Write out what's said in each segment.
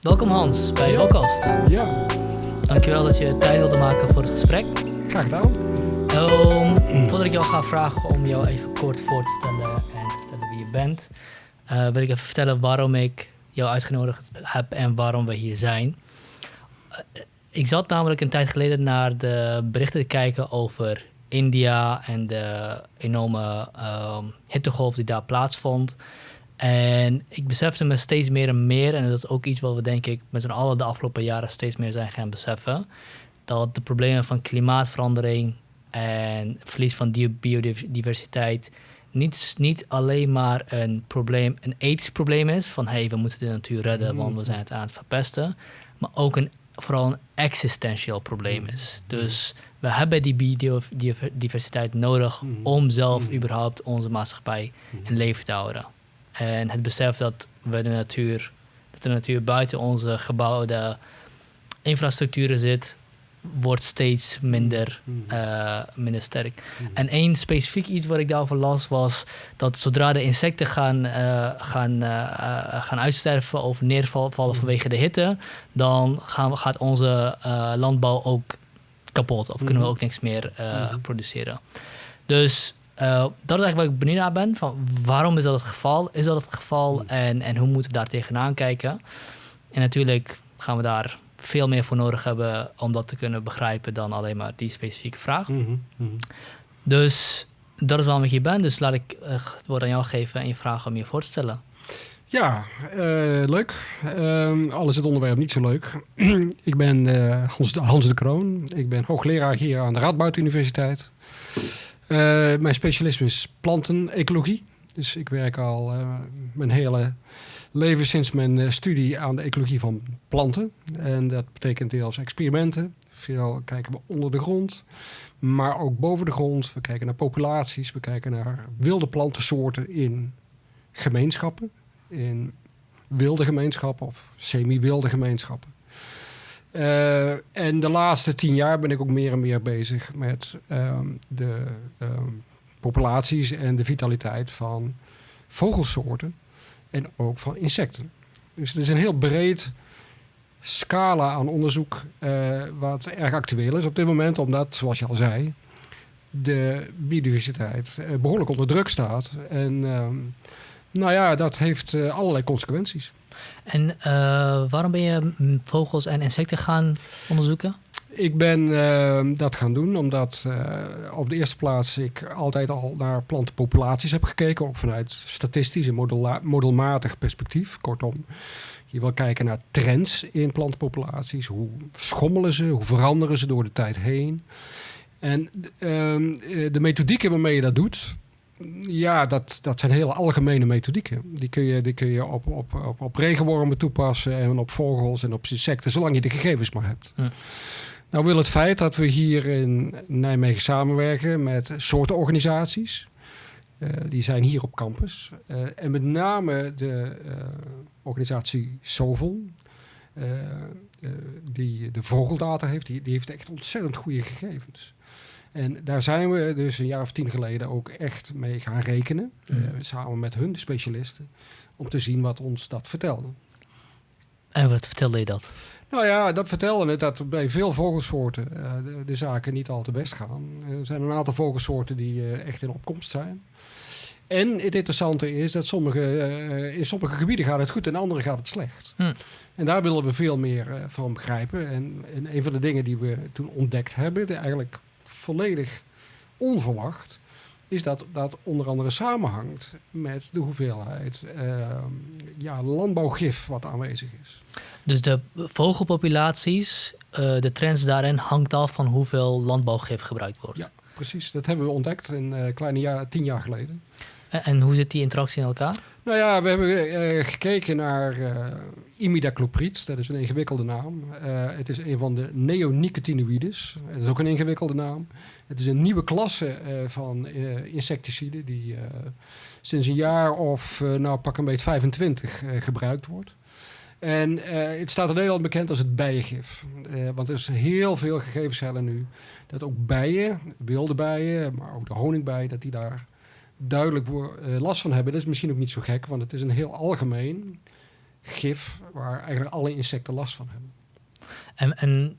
Welkom Hans bij Welkast. Ja, Dankjewel dat je tijd wilde maken voor het gesprek. graag gedaan. Um, voordat ik jou ga vragen om jou even kort voor te stellen en te vertellen wie je bent, eh, wil ik even vertellen waarom ik jou uitgenodigd heb en waarom we hier zijn. Eh, ik zat namelijk een tijd geleden naar de berichten te kijken over India en de enorme ehm, hittegolf die daar plaatsvond. En ik besefte me steeds meer en meer, en dat is ook iets wat we denk ik met z'n allen de afgelopen jaren steeds meer zijn gaan beseffen, dat de problemen van klimaatverandering en verlies van di- biodiversiteit niet, niet alleen maar een probleem, een ethisch probleem is, van hé, hey, we moeten de natuur redden, want we zijn het aan het verpesten, maar ook een, vooral een existentieel probleem is. Dus we hebben die biodiversiteit nodig Mhm. om zelf Mhm. überhaupt onze maatschappij in leven te houden. En het besef dat we de natuur, dat de natuur buiten onze gebouwde infrastructuren zit, wordt steeds minder, Mhm. eh, minder sterk. Mhm. En één specifiek iets wat ik daarover las was dat zodra de insecten gaan, eh, gaan, eh, gaan uitsterven of neervallen vanwege de hitte, dan gaan we, gaat onze landbouw ook kapot of kunnen we ook niks meer produceren. Dus eh, dat is eigenlijk waar ik benieuwd naar ben. Van waarom is dat het geval? Is dat het geval? Mhm. En, en hoe moeten we daar tegenaan kijken? En natuurlijk gaan we daar veel meer voor nodig hebben om dat te kunnen begrijpen dan alleen maar die specifieke vraag. Mhm. Mhm. Dus dat is waarom ik hier ben. Dus laat ik eh, het woord aan jou geven en je vragen om je voor te stellen. Ja, eh, leuk. Ehm, al is het onderwerp niet zo leuk. ik ben Hans, de, Hans de Kroon. Ik ben hoogleraar hier aan de Radboud Universiteit. Eh, mijn specialisme is plantenecologie. Dus ik werk al eh, mijn hele leven sinds mijn eh, studie aan de ecologie van planten. En dat betekent deels experimenten. Veel kijken we onder de grond, maar ook boven de grond. We kijken naar populaties, we kijken naar wilde plantensoorten in gemeenschappen in wilde gemeenschappen of semi-wilde gemeenschappen. Eh, en de laatste tien jaar ben ik ook meer en meer bezig met ehm, de ehm, populaties en de vitaliteit van vogelsoorten en ook van insecten. Dus het is een heel breed scala aan onderzoek eh, wat erg actueel is op dit moment, omdat, zoals je al zei, de biodiversiteit eh, behoorlijk onder druk staat. En ehm, nou ja, dat heeft allerlei consequenties. En eh, waarom ben je vogels en insecten gaan onderzoeken? Ik ben ehm, dat gaan doen omdat eh, op de eerste plaats ik altijd al naar plantenpopulaties heb gekeken, ook vanuit statistisch en modelmatig perspectief. Kortom, je wil kijken naar trends in plantenpopulaties. Hoe schommelen ze? Hoe veranderen ze door de tijd heen? En ehm, eh, de methodieken waarmee je dat doet, ja, dat, dat zijn hele algemene methodieken. Die kun je, die kun je op, op, op, op regenwormen toepassen en op vogels en op insecten, zolang je de gegevens maar hebt. Hm. Nou wil het feit dat we hier in Nijmegen samenwerken met soortenorganisaties. eh, die zijn hier op campus. Eh, en met name de eh, organisatie eh, die de vogeldata heeft, die, die heeft echt ontzettend goede gegevens. En daar zijn we dus een jaar of tien geleden ook echt mee gaan rekenen. eh, Mhm. samen met hun, de specialisten. Om te zien wat ons dat vertelde. En wat vertelde je dat? Nou ja, dat vertelde het dat bij veel vogelsoorten eh, de, de zaken niet al te best gaan. Er zijn een aantal vogelsoorten die eh, echt in opkomst zijn. En het interessante is dat sommige, eh, in sommige gebieden gaat het goed en in andere gaat het slecht. Hm. En daar willen we veel meer eh, van begrijpen. En, en een van de dingen die we toen ontdekt hebben, eigenlijk volledig onverwacht, is dat dat onder andere samenhangt met de hoeveelheid eh, ja, landbouwgif wat aanwezig is. Dus de vogelpopulaties, eh, de trends daarin hangt af van hoeveel landbouwgif gebruikt wordt. Ja. Precies, dat hebben we ontdekt een eh, kleine jaar, tien jaar geleden. En, en hoe zit die interactie in elkaar? Nou ja, we hebben eh, gekeken naar eh imidacloprid. Dat is een ingewikkelde naam. Eh, het is een van de neonicotinoïdes. Dat is ook een ingewikkelde naam. Het is een nieuwe klasse van insecticiden die sinds een jaar of, nou pak een beetje 25 eh, gebruikt wordt. En het staat in Nederland bekend als het bijengif. Want er is heel veel gegevens nu dat ook bijen, wilde bijen, maar ook de honingbijen, dat die daar duidelijk eh, last van hebben. Dat is misschien ook niet zo gek, want het is een heel algemeen gif waar eigenlijk alle insecten last van hebben. En, en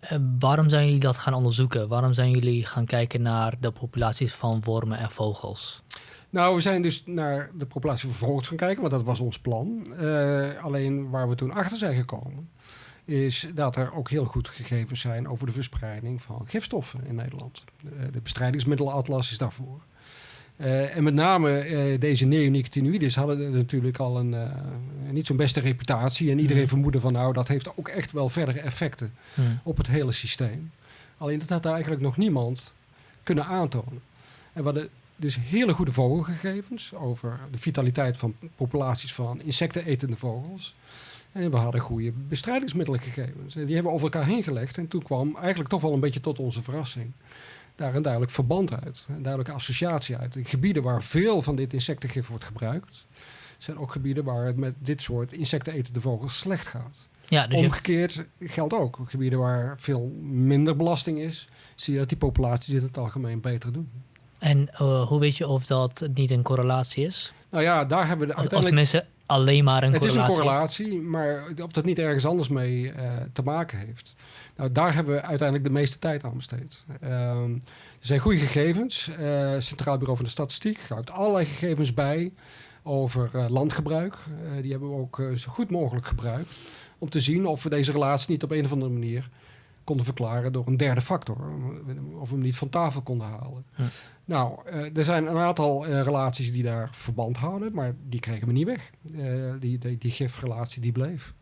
eh, waarom zijn jullie dat gaan onderzoeken? Waarom zijn jullie gaan kijken naar de populaties van wormen en vogels? Nou, we zijn dus naar de populatie van vogels gaan kijken, want dat was ons plan. Eh, alleen waar we toen achter zijn gekomen, is dat er ook heel goed gegevens zijn over de verspreiding van gifstoffen in Nederland. De, de bestrijdingsmiddelenatlas is daarvoor. Uh, en met name uh, deze neonicotinoïdes hadden natuurlijk al een uh, niet zo'n beste reputatie. En iedereen mm. vermoedde van nou, dat heeft ook echt wel verdere effecten mm. op het hele systeem. Alleen dat had eigenlijk nog niemand kunnen aantonen. En we hadden dus hele goede vogelgegevens over de vitaliteit van populaties van insectenetende vogels. En we hadden goede bestrijdingsmiddelengegevens. En die hebben we over elkaar heen gelegd. En toen kwam eigenlijk toch wel een beetje tot onze verrassing daar een duidelijk verband uit. Een duidelijke associatie uit. De gebieden waar veel van dit insectengif wordt gebruikt, zijn ook gebieden waar het met dit soort insectenetende vogels slecht gaat. Ja, dus Omgekeerd geldt ook. Gebieden waar veel minder belasting is, zie je dat die populaties dit in het algemeen beter doen. En uh, hoe weet je of dat niet een correlatie is? Nou ja, daar hebben we de uiteindelijk... Of tenminste alleen maar een het correlatie. Het is een correlatie, maar of dat niet ergens anders mee uh, te maken heeft. Nou, daar hebben we uiteindelijk de meeste tijd aan besteed. Ehm, er zijn goede gegevens. Uh, Centraal Bureau van de Statistiek houdt allerlei gegevens bij over uh, landgebruik. Uh, die hebben we ook zo goed mogelijk gebruikt. Om te zien of we deze relatie niet op een of andere manier konden verklaren door een derde factor. Of we hem niet van tafel konden halen. Ja. Nou, er zijn een aantal relaties die daar verband houden, maar die kregen we niet weg. die, die, die gifrelatie die bleef.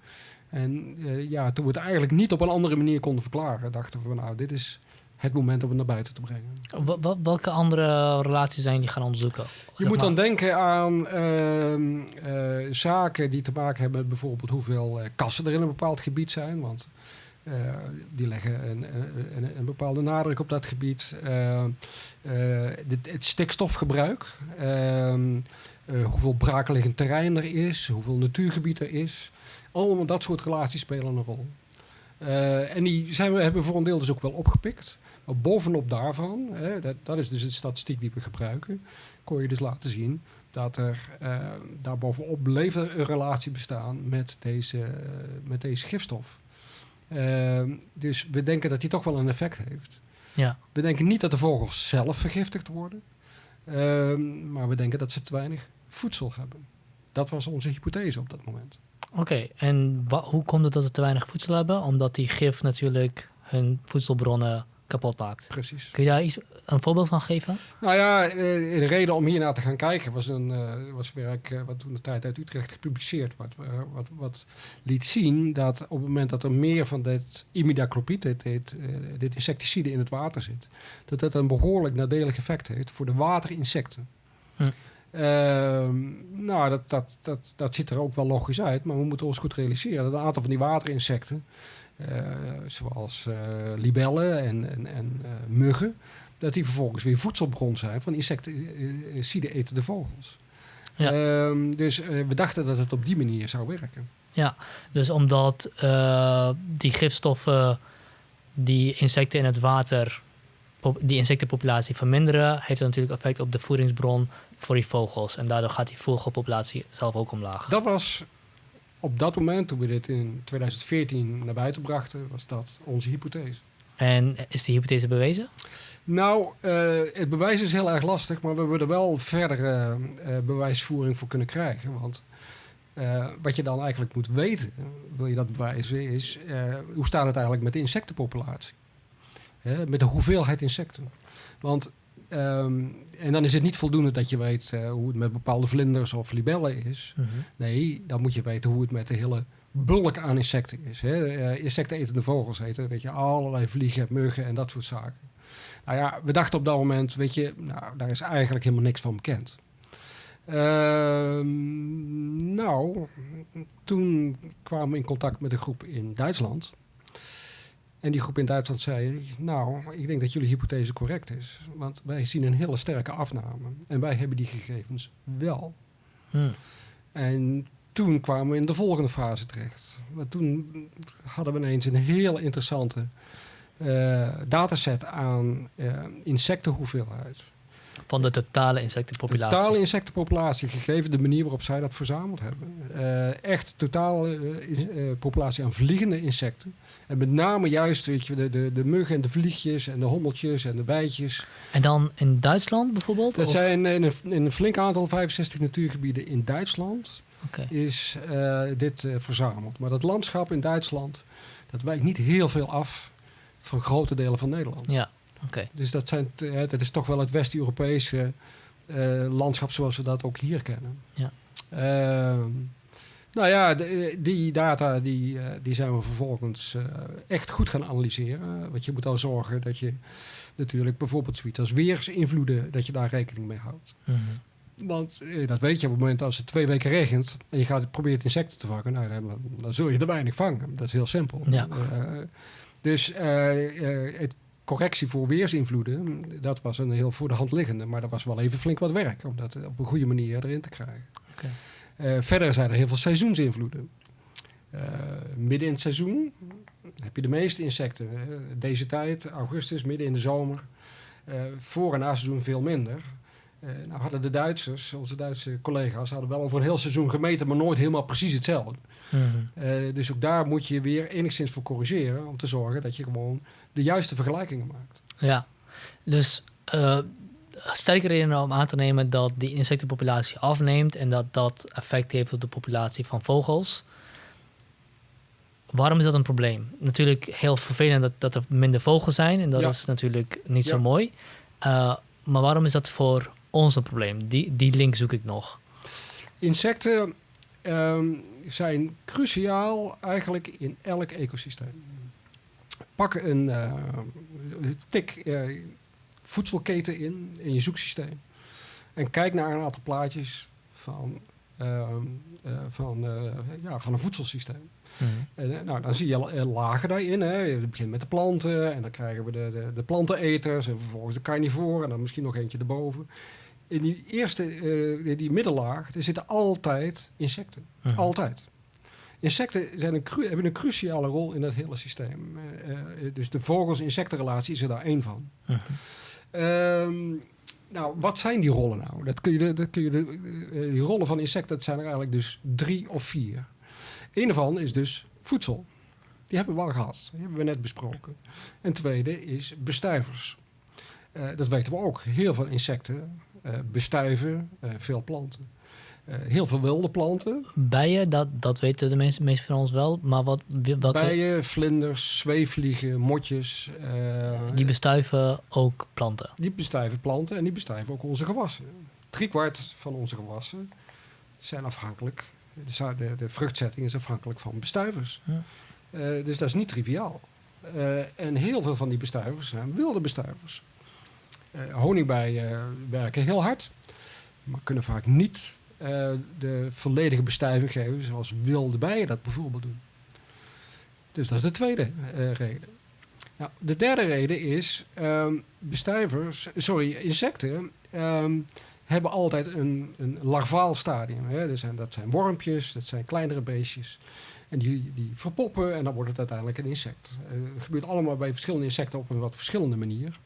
En uh, ja, toen we het eigenlijk niet op een andere manier konden verklaren, dachten we, nou, dit is het moment om het naar buiten te brengen. Wel, welke andere relaties zijn die gaan onderzoeken? Je moet dan denken aan uh, uh, zaken die te maken hebben met bijvoorbeeld hoeveel uh, kassen er in een bepaald gebied zijn. Want die leggen een, een, een, bepaalde nadruk op dat gebied. Dit, het stikstofgebruik. Ehm, hoeveel braakliggend terrein er is. Hoeveel natuurgebied er is. Allemaal dat soort relaties spelen een rol. Uh, en die zijn we, hebben we voor een deel dus ook wel opgepikt. Maar bovenop daarvan, hè, dat, dat, is dus de statistiek die we gebruiken, kon je dus laten zien dat er uh, daarbovenop bleef er een relatie bestaan met deze, met deze gifstof. dus we denken dat die toch wel een effect heeft. Ja. We denken niet dat de vogels zelf vergiftigd worden, maar we denken dat ze te weinig voedsel hebben. Dat was onze hypothese op dat moment. Oké, en hoe komt het dat ze te weinig voedsel hebben? Omdat die gif natuurlijk hun voedselbronnen kapot maakt. Precies. Kun je daar iets, een voorbeeld van geven? Nou ja, eh, de reden om hier naar te gaan kijken was een uh, was werk uh, wat toen de tijd uit Utrecht gepubliceerd wat, wat, wat liet zien dat op het moment dat er meer van dit imidacloprid, dit, dit, dit insecticide in het water zit, dat dat een behoorlijk nadelig effect heeft voor de waterinsecten. Hm. Ehm, nou, dat, dat, dat, dat ziet er ook wel logisch uit, maar we moeten ons goed realiseren dat een aantal van die waterinsecten, uh, zoals uh, libellen en, en, en uh, muggen, dat die vervolgens weer voedselbron zijn van insecticide-etende vogels. Ja. Ehm, dus we dachten dat het op die manier zou werken. Ja, dus omdat die gifstoffen die insecten in het water die insectenpopulatie verminderen, heeft dat natuurlijk effect op de voedingsbron voor die vogels. En daardoor gaat die vogelpopulatie zelf ook omlaag. Dat was op dat moment, toen we dit in 2014 naar buiten brachten, was dat onze hypothese. En is die hypothese bewezen? Nou, uh, het bewijs is heel erg lastig, maar we hebben er wel verdere uh, bewijsvoering voor kunnen krijgen. Want uh, wat je dan eigenlijk moet weten, wil je dat bewijzen, is hoe staat het eigenlijk met de insectenpopulatie? Met de hoeveelheid insecten. Want, um, en dan is het niet voldoende dat je weet uh, hoe het met bepaalde vlinders of libellen is. -hmm. Nee, dan moet je weten hoe het met de hele bulk aan insecten is. Hè. Uh, insecten eten de vogels eten, weet je, allerlei vliegen, muggen en dat soort zaken. Nou ja, we dachten op dat moment, weet je, nou, daar is eigenlijk helemaal niks van bekend. Uh, nou, toen kwamen we in contact met een groep in Duitsland. En die groep in Duitsland zei, nou, ik denk dat jullie hypothese correct is. Want wij zien een hele sterke afname. En wij hebben die gegevens wel. Hmm. En toen kwamen we in de volgende fase terecht. Want toen hadden we ineens een heel interessante uh, dataset aan uh, insectenhoeveelheid. Van de totale insectenpopulatie. totale insectenpopulatie, gegeven de manier waarop zij dat verzameld hebben. Eh, echt totale eh, eh, populatie aan vliegende insecten. En met name juist weet je, de, de, de muggen en de vliegjes en de hommeltjes en de bijtjes. En dan in Duitsland bijvoorbeeld? Dat Of- zijn in een, in een flink aantal, 65 natuurgebieden in Duitsland, is dit verzameld. Maar dat landschap in Duitsland, dat wijkt niet heel veel af van grote delen van Nederland. Ja, Dus dat, zijn, dat is toch wel het West-Europese eh, landschap zoals we dat ook hier kennen. Ja. Ehm, nou ja, de- die data die, eh, die zijn we vervolgens eh, echt goed gaan analyseren. Want je moet dan zorgen dat je natuurlijk bijvoorbeeld zoiets als weersinvloeden, dat je daar rekening mee houdt. Mhm. Want dat weet je op het moment als het twee weken regent en je gaat probeert insecten te vangen, nou, dan, dan zul je er weinig vangen. Dat is heel simpel. Ja. Dus het correctie voor weersinvloeden, dat was een heel voor de hand liggende, maar dat was wel even flink wat werk om dat op een goede manier erin te krijgen. Eh, verder zijn er heel veel seizoensinvloeden. Eh, midden in het seizoen heb je de meeste insecten. hè. Deze tijd, augustus, midden in de zomer. Eh, voor en na seizoen veel minder. Eh, nou hadden de Duitsers, onze Duitse collega's, hadden wel over een heel seizoen gemeten, maar nooit helemaal precies hetzelfde. Mhm. Eh, dus ook daar moet je weer enigszins voor corrigeren om te zorgen dat je gewoon de juiste vergelijkingen maakt. Ja, dus eh sterke reden om aan te nemen dat die insectenpopulatie afneemt en dat dat effect heeft op de populatie van vogels. Waarom is dat een probleem? Natuurlijk heel vervelend dat, dat er minder vogels zijn en dat Ja. is natuurlijk niet zo mooi. Eh, maar waarom is dat voor ons een probleem? Die, die link zoek ik nog. Insecten ehm, zijn cruciaal eigenlijk in elk ecosysteem. Pak een eh, tik eh, voedselketen in, in je zoeksysteem. En kijk naar een aantal plaatjes van, ehm, eh, van, ja, van een voedselsysteem. En, eh, nou, dan zie je lagen daarin. Hè. Je begint met de planten en dan krijgen we de, de, de planteneters en vervolgens de carnivoren en dan misschien nog eentje erboven. In die eerste, eh, die middenlaag, er zitten altijd insecten. Mhm. Altijd. Insecten zijn een hebben een cruciale rol in dat hele systeem. Eh, eh, dus de vogels-insectenrelatie is er daar één van. Ehm, nou, wat zijn die rollen nou? Dat kun je dat kun je de, eh, die rollen van insecten, zijn er eigenlijk dus drie of vier. Een ervan is dus voedsel. Die hebben we al gehad. Die hebben we net besproken. En tweede is bestuivers. Dat weten we ook. Heel veel insecten eh, bestuiven veel planten. Eh, heel veel wilde planten. Bijen, dat, dat weten de meeste, meeste van ons wel. Maar wat, welke, Bijen, vlinders, zweefvliegen, motjes. eh, die bestuiven ook planten. Die bestuiven planten en die bestuiven ook onze gewassen. Driekwart van onze gewassen zijn afhankelijk. De, de, de vruchtzetting is afhankelijk van bestuivers. Ja. Eh, dus dat is niet triviaal. En heel veel van die bestuivers zijn wilde bestuivers. Eh, honingbijen werken heel hard, maar kunnen vaak niet eh, de volledige bestuiving geven zoals wilde bijen dat bijvoorbeeld doen. Dus dat is de tweede eh, reden. Nou, de derde reden is, ehm, bestuivers, sorry, insecten ehm, hebben altijd een, een larvaal stadium. Hè. Dat, zijn, dat zijn wormpjes, dat zijn kleinere beestjes. En die, die verpoppen en dan wordt het uiteindelijk een insect. Eh, Het gebeurt allemaal bij verschillende insecten op een wat verschillende manier.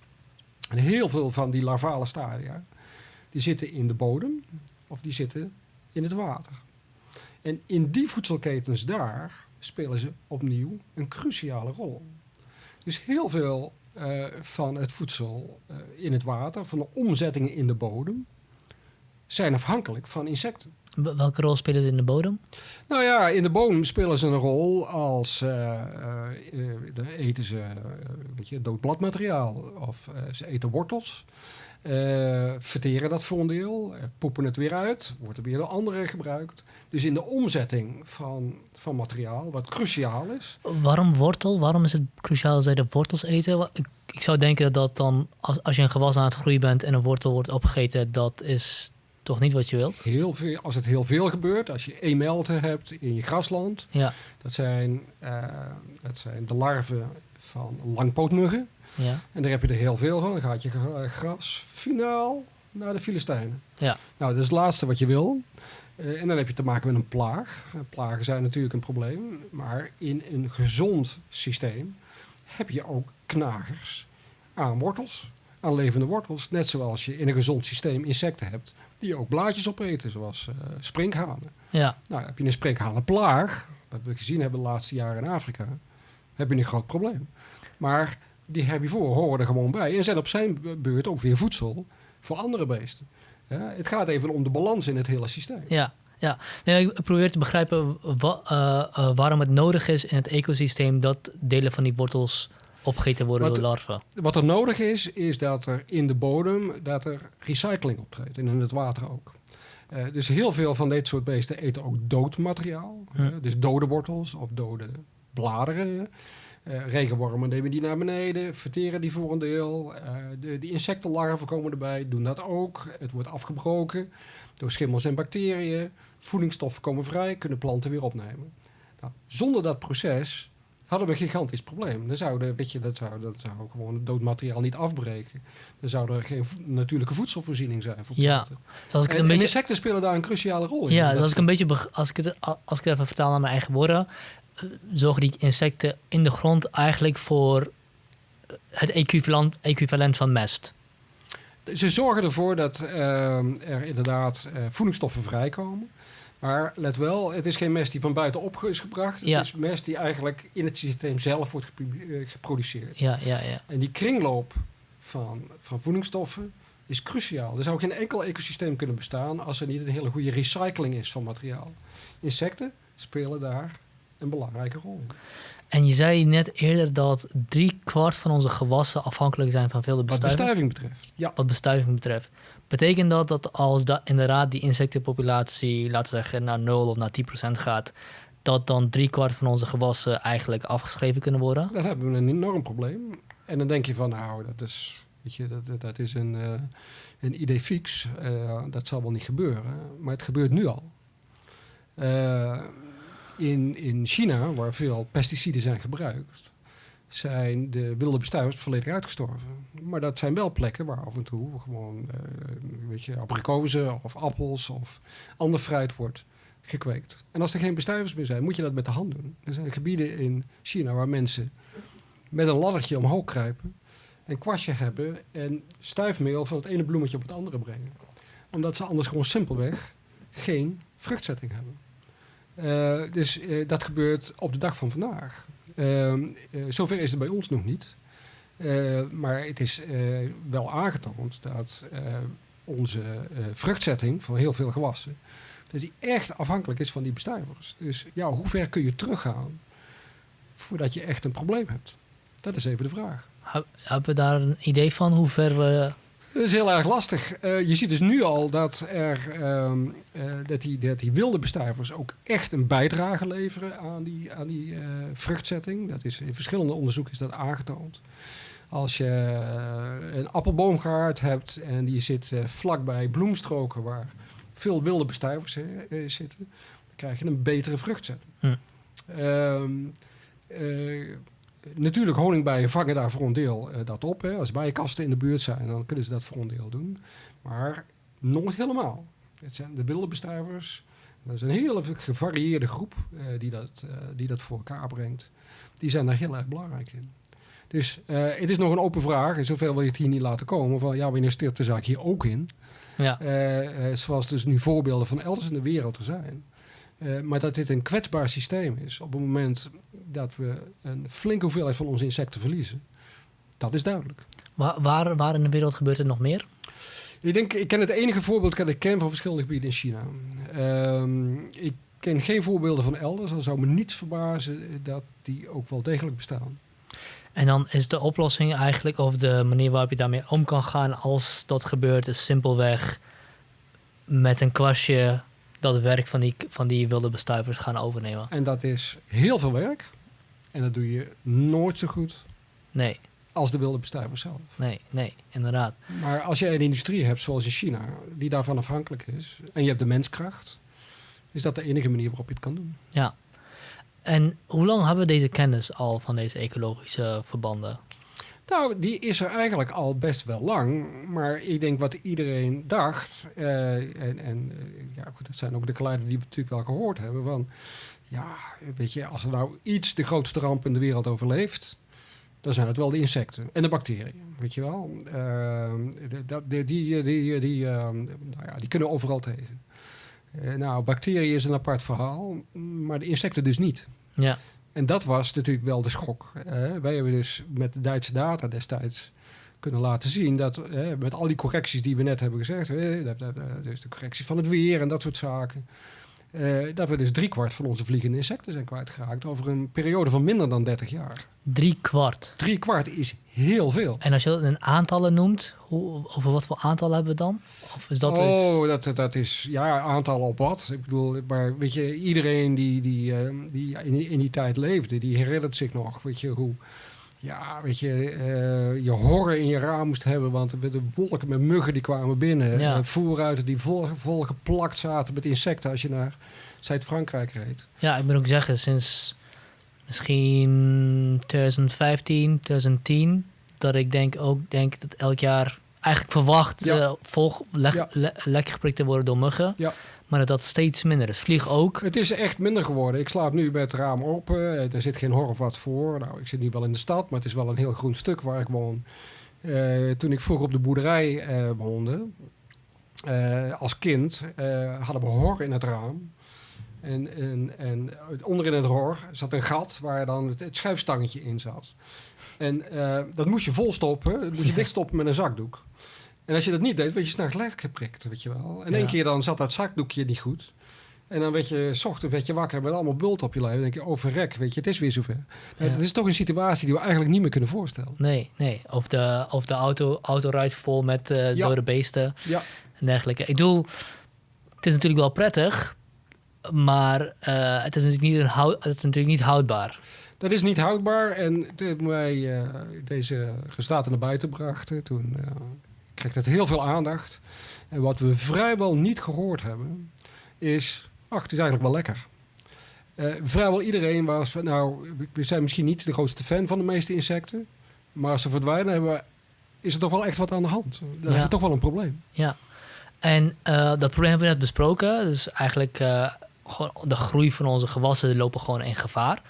En heel veel van die larvale stadia, die zitten in de bodem of die zitten in het water. En in die voedselketens daar spelen ze opnieuw een cruciale rol. Dus heel veel eh, van het voedsel eh, in het water, van de omzettingen in de bodem, zijn afhankelijk van insecten. Wel- Welke rol spelen ze in de bodem? Nou ja, in de bodem spelen ze een rol als dan eten ze eh, weet je, dood bladmateriaal of ze eten wortels. Eh, verteren dat voor een deel, eh, poepen het weer uit, wordt er weer door anderen gebruikt. Dus in de omzetting van, van materiaal, wat cruciaal is, Waarom wortel? Waarom is het cruciaal dat zij de wortels eten? Ik, ik zou denken dat dat dan, als, als je een gewas aan het groeien bent en een wortel wordt opgegeten, dat is toch niet wat je wilt? heel veel, als het heel veel gebeurt, als je emelten hebt in je grasland, Ja, dat zijn, eh, dat zijn de larven van langpootmuggen. Ja, En daar heb je er heel veel van. Dan gaat je gra- gras finaal naar de Filistijnen. ja. Nou, dat is het laatste wat je wil. Eh, en dan heb je te maken met een plaag. Eh, Plagen zijn natuurlijk een probleem. Maar in een gezond systeem heb je ook knagers aan wortels, aan levende wortels. Net zoals je in een gezond systeem insecten hebt die ook blaadjes opeten, zoals uh, sprinkhanen. Ja. Nou, heb je een sprinkhanenplaag, wat we gezien hebben de laatste jaren in Afrika, heb je een groot probleem. Maar die herbivore horen er gewoon bij en zijn op zijn beurt ook weer voedsel voor andere beesten. Ja, het gaat even om de balans in het hele systeem. Ja, ja. Nee, ik probeer te begrijpen wa, uh, uh, waarom het nodig is in het ecosysteem dat delen van die wortels opgegeten worden wat, door larven. Wat er nodig is, is dat er in de bodem dat er recycling optreedt en in het water ook. Uh, dus heel veel van dit soort beesten eten ook dood materiaal. Hm. dus dode wortels of dode bladeren. Uh, regenwormen nemen die naar beneden, verteren die voor een deel. Uh, de, de insectenlarven komen erbij, doen dat ook. Het wordt afgebroken door schimmels en bacteriën. Voedingsstoffen komen vrij, kunnen planten weer opnemen. Nou, zonder dat proces hadden we een gigantisch probleem. Dan zouden, weet je, dat zou, dat zou gewoon het doodmateriaal niet afbreken. Dan zou er geen natuurlijke voedselvoorziening zijn voor planten. Ja, dus als ik en, een beetje... insecten spelen daar een cruciale rol in. Ja, dus als ik een beetje, als ik het, als ik het even vertaal naar mijn eigen woorden, zorgen die insecten in de grond eigenlijk voor het equivalent, equivalent van mest. Ze zorgen ervoor dat uh, er inderdaad uh, voedingsstoffen vrijkomen. Maar let wel, het is geen mest die van buitenop is gebracht. Het Ja. is mest die eigenlijk in het systeem zelf wordt eh, geproduceerd. Ja, ja, ja. En die kringloop van, van voedingsstoffen is cruciaal. Er zou geen enkel ecosysteem kunnen bestaan als er niet een hele goede recycling is van materiaal. Insecten spelen daar een belangrijke rol. En je zei net eerder dat drie kwart van onze gewassen afhankelijk zijn van veel Wat bestuiving. bestuiving betreft. Ja, Wat bestuiving betreft. Betekent dat dat als da inderdaad die insectenpopulatie, laten we zeggen, naar 0 of naar 10 procent gaat, dat dan drie kwart van onze gewassen eigenlijk afgeschreven kunnen worden? dan hebben we een enorm probleem. En dan denk je van, nou, dat is, weet je, dat, dat- is een, eh, een idee fix. Eh, dat zal wel niet gebeuren. Maar het gebeurt nu al. Eh, in, in China, waar veel pesticiden zijn gebruikt, zijn de wilde bestuivers volledig uitgestorven. Maar dat zijn wel plekken waar af en toe gewoon, eh, weet je, abrikozen of appels of ander fruit wordt gekweekt. En als er geen bestuivers meer zijn, moet je dat met de hand doen. Er zijn gebieden in China waar mensen met een laddertje omhoog kruipen, een kwastje hebben en stuifmeel van het ene bloemetje op het andere brengen. Omdat ze anders gewoon simpelweg geen vruchtzetting hebben. Eh, dus eh, dat gebeurt op de dag van vandaag. Ehm, eh, zover is het bij ons nog niet. Maar het is wel aangetoond dat onze vruchtzetting van heel veel gewassen, dat die echt afhankelijk is van die bestuivers. Dus ja, hoe ver kun je teruggaan voordat je echt een probleem hebt? Dat is even de vraag. Heb- Hebben we daar een idee van hoe ver we... Dat is heel erg lastig. Eh, je ziet dus nu al dat, er, ehm, eh, dat, die, dat die wilde bestuivers ook echt een bijdrage leveren aan die, aan die eh, vruchtzetting. Dat is, in verschillende onderzoeken is dat aangetoond. Als je een appelboomgaard hebt en die zit vlakbij bloemstroken waar veel wilde bestuivers zitten, dan krijg je een betere vruchtzetting. Hm. Ehm, eh, natuurlijk, honingbijen vangen daar voor een deel eh, dat op. Hè. Als bijenkasten in de buurt zijn, dan kunnen ze dat voor een deel doen. Maar nog niet helemaal. Het zijn de wilde bestuivers. Dat is een hele gevarieerde groep eh, die, dat, eh, die dat voor elkaar brengt. Die zijn daar heel erg belangrijk in. Dus het is nog een open vraag. En zoveel wil je het hier niet laten komen. Van ja, wanneer stirt de zaak hier ook in? Ja, zoals dus nu voorbeelden van elders in de wereld er zijn. Eh, maar dat dit een kwetsbaar systeem is op het moment dat we een flinke hoeveelheid van onze insecten verliezen. Dat is duidelijk. waar, waar, waar in de wereld gebeurt het nog meer? Ik denk, ik ken het enige voorbeeld dat ik ken van verschillende gebieden in China. Ehm, ik ken geen voorbeelden van elders. Dan zou me niets verbazen dat die ook wel degelijk bestaan. En dan is de oplossing eigenlijk, of de manier waarop je daarmee om kan gaan als dat gebeurt, is simpelweg met een kwastje dat werk van die, van die wilde bestuivers gaan overnemen. En dat is heel veel werk. En dat doe je nooit zo goed Nee, als de wilde bestuivers zelf. nee, nee, inderdaad. Maar als je een industrie hebt zoals in China, die daarvan afhankelijk is, en je hebt de menskracht, is dat de enige manier waarop je het kan doen. Ja. En hoe lang hebben we deze kennis al van deze ecologische verbanden? Nou, die is er eigenlijk al best wel lang. Maar ik denk wat iedereen dacht, eh, en, en eh, ja, goed, dat zijn ook de geluiden die we natuurlijk wel gehoord hebben, van ja, weet je, als er nou iets de grootste ramp in de wereld overleeft, dan zijn het wel de insecten en de bacteriën, weet je wel. Ehm, de- dat- die, die, die, die, ehm, nou die kunnen overal tegen. Eh, nou, bacteriën is een apart verhaal, maar de insecten dus niet. Ja. En dat was natuurlijk wel de schok. Wij hebben dus met de Duitse data destijds kunnen laten zien dat met al die correcties die we net hebben gezegd, eh, dus de correcties van het weer en dat soort zaken, eh, dat we dus driekwart van onze vliegende insecten zijn kwijtgeraakt over een periode van minder dan 30 jaar. Drie kwart. Drie kwart is heel veel. En als je dat in aantallen noemt, hoe, over wat voor aantallen hebben we dan? Of is dat oh, dat, dat is ja, aantallen op wat. Ik bedoel, maar weet je, iedereen die, die, eh, die in, die- in die tijd leefde, die herinnert zich nog, weet je, hoe... Ja, weet je, eh, je horren in je raam moest hebben, want er werden wolken met muggen die kwamen binnen. Ja. Eh, voerruiten die vol, vol geplakt zaten met insecten als je naar Zuid-Frankrijk reed. Ja, ik moet ook zeggen, sinds misschien 2015, 2010, dat ik denk ook denk dat elk jaar eigenlijk verwacht Ja. eh, volg, leg, Ja. le- lekker geprikt te worden door muggen. Ja. Maar dat dat steeds minder is. Vlieg ook. Het is echt minder geworden. Ik slaap nu met het raam open. Eh, Er zit geen hor of wat voor. Nou, ik zit nu wel in de stad, maar het is wel een heel groen stuk waar ik woon. Eh, toen ik vroeger op de boerderij eh, woonde, eh, als kind, eh, hadden we hor in het raam. En, en, en onderin het hor zat een gat waar dan het, het schuifstangetje in zat. En eh, dat moest je volstoppen. Dat moest je Ja. dichtstoppen met een zakdoek. En als je dat niet deed, werd je s'nachts lek geprikt, weet je wel. En één keer dan zat dat zakdoekje niet goed. En dan werd je, s ochtends werd je wakker met allemaal bult op je lijf. Dan denk je, oh verrek, weet je, het is weer zover. Ja. Dat is toch een situatie die we eigenlijk niet meer kunnen voorstellen. Nee, nee. Of de, of de auto, auto rijdt vol met Ja. dode beesten Ja, en dergelijke. Ik bedoel, het is natuurlijk wel prettig, maar eh, het, is natuurlijk niet een houd, het is natuurlijk niet houdbaar. dat is niet houdbaar. En toen wij eh, deze resultaten naar buiten brachten, toen kreeg dat heel veel aandacht. En wat we vrijwel niet gehoord hebben, is, ach, het is eigenlijk wel lekker. Eh, vrijwel iedereen was, nou, we zijn misschien niet de grootste fan van de meeste insecten. Maar als ze verdwijnen, hebben we, is er toch wel echt wat aan de hand. Dan Ja. we toch wel een probleem. Ja. En eh, dat probleem hebben we net besproken. Dus eigenlijk eh, de groei van onze gewassen lopen gewoon in gevaar.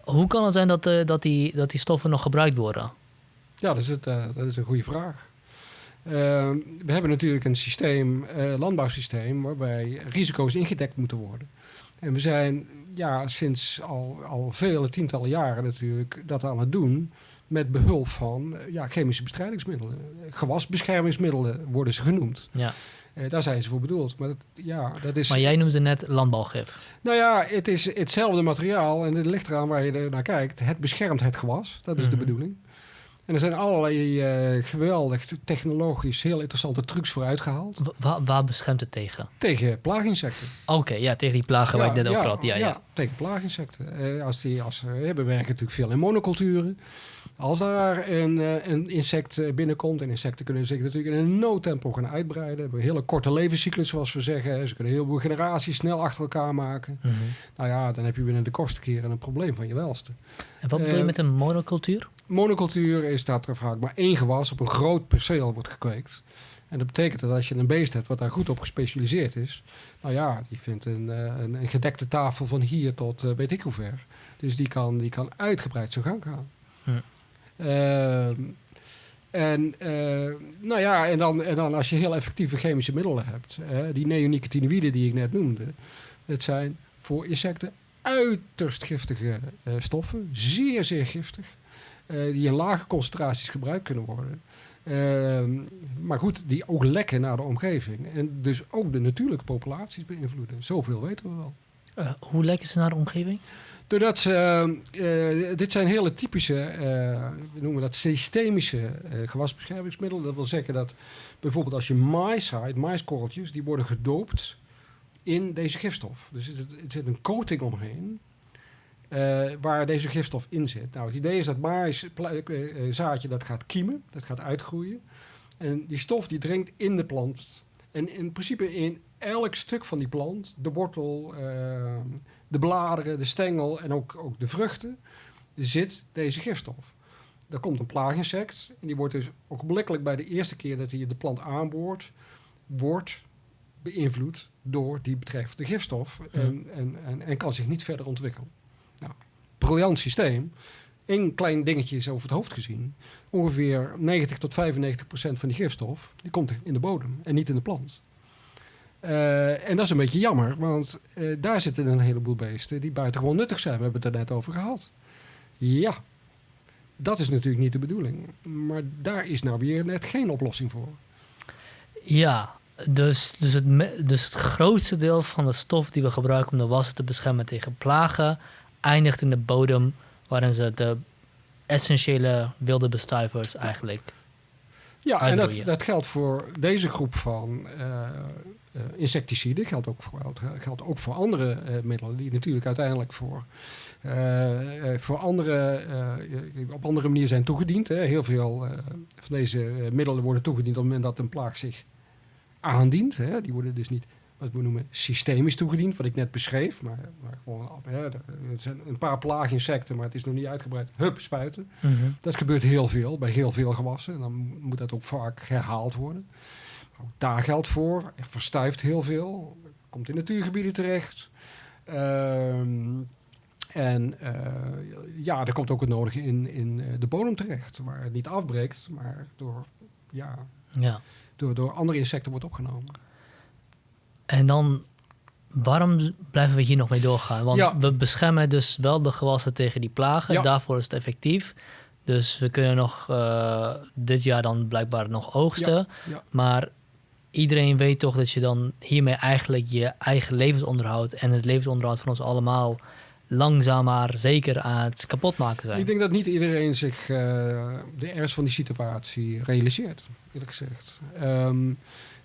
Hoe kan het zijn dat, dat, die, dat die stoffen nog gebruikt worden? Ja, dat is, het, dat is een goede vraag. Eh, we hebben natuurlijk een systeem, eh, landbouwsysteem, waarbij risico's ingedekt moeten worden. En we zijn ja, sinds al, al vele tientallen jaren natuurlijk dat aan het doen met behulp van eh, ja, chemische bestrijdingsmiddelen. Gewasbeschermingsmiddelen worden ze genoemd. Ja. Eh, daar zijn ze voor bedoeld. Maar dat, ja, dat is, Maar jij noemde net landbouwgif. nou ja, het is hetzelfde materiaal en het ligt eraan waar je er naar kijkt. Het beschermt het gewas, dat is de Mhm. bedoeling. En er zijn allerlei eh, geweldig technologisch heel interessante trucs voor uitgehaald. Wa- wa- waar beschermt het tegen? Tegen plaaginsecten. Oké, ja, tegen die plagen waar ik net over had. Ja, ja. tegen plaaginsecten. Eh, als die, als, eh, we werken natuurlijk veel in monoculturen. Als daar een, een insect binnenkomt, en insecten kunnen zich natuurlijk in een no-tempo gaan uitbreiden. We hebben een hele korte levenscyclus, zoals we zeggen. Ze kunnen heel veel generaties snel achter elkaar maken. Mhm. Nou ja, dan heb je binnen de kortste keren een probleem van je welste. En wat bedoel je met een monocultuur? Monocultuur is dat er vaak maar één gewas op een groot perceel wordt gekweekt. En dat betekent dat als je een beest hebt wat daar goed op gespecialiseerd is, nou ja, die vindt een, eh, een, een gedekte tafel van hier tot eh, weet ik hoe ver. Dus die kan, die kan uitgebreid zijn gang gaan. Hm. Ehm, en, eh, nou ja, en, dan, en dan als je heel effectieve chemische middelen hebt, die neonicotinoïden die ik net noemde, het zijn voor insecten uiterst giftige stoffen, zeer, zeer giftig, die in lage concentraties gebruikt kunnen worden. Ehm, maar goed, die ook lekken naar de omgeving en dus ook de natuurlijke populaties beïnvloeden. Zoveel weten we wel. Eh, hoe lekken ze naar de omgeving? Doordat ze, eh, dit zijn hele typische, eh, we noemen dat systemische eh, gewasbeschermingsmiddelen. Dat wil zeggen dat bijvoorbeeld als je mais zaait, maiskorreltjes, die worden gedoopt in deze gifstof. Dus er zit, er zit een coating omheen eh, waar deze gifstof in zit. Nou, het idee is dat maiszaadje dat gaat kiemen, dat gaat uitgroeien. En die stof die dringt in de plant. En in principe in elk stuk van die plant, de wortel, eh, de bladeren, de stengel en ook, ook de vruchten, zit deze gifstof. Er komt een plaaginsect en die wordt dus ogenblikkelijk bij de eerste keer dat hij de plant aanboort, wordt beïnvloed door die betreffende gifstof en, en, en, en kan zich niet verder ontwikkelen. Briljant systeem. één klein dingetje is over het hoofd gezien. Ongeveer 90 tot 95 procent van die gifstof die komt in de bodem en niet in de plant. Eh, en dat is een beetje jammer, want eh, daar zitten een heleboel beesten die buitengewoon nuttig zijn. We hebben het er net over gehad. Ja, dat is natuurlijk niet de bedoeling. Maar daar is nou weer net geen oplossing voor. Ja, dus, dus, het, dus het grootste deel van de stof die we gebruiken om de wassen te beschermen tegen plagen, eindigt in de bodem, waarin ze de essentiële wilde bestuivers eigenlijk. Ja, en dat, dat geldt voor deze groep van eh, insecticiden. Geldt ook voor, geldt ook voor andere eh, middelen die natuurlijk uiteindelijk voor, voor andere, op andere manier zijn toegediend. Hè. Heel veel van deze middelen worden toegediend op het moment dat een plaag zich aandient. Hè. Die worden dus niet wat we noemen systemisch toegediend, wat ik net beschreef. Maar, maar gewoon, er zijn een paar plaaginsecten, maar het is nog niet uitgebreid. Hup, spuiten. Dat gebeurt heel veel, bij heel veel gewassen. En dan moet dat ook vaak herhaald worden. Maar ook daar geldt voor. Er verstuift heel veel. Komt in natuurgebieden terecht. Ehm, en eh, ja, er komt ook het nodige in, in eh, de bodem terecht. Waar het niet afbreekt, maar door, ja, Ja. door, door andere insecten wordt opgenomen. En dan, waarom blijven we hier nog mee doorgaan? Want Ja. we beschermen dus wel de gewassen tegen die plagen. Ja. Daarvoor is het effectief. Dus we kunnen nog eh, dit jaar dan blijkbaar nog oogsten. ja. Maar iedereen weet toch dat je dan hiermee eigenlijk je eigen levensonderhoud en het levensonderhoud van ons allemaal langzaam maar zeker aan het kapotmaken zijn. Ik denk dat niet iedereen zich eh, de ernst van die situatie realiseert, eerlijk gezegd. Ehm,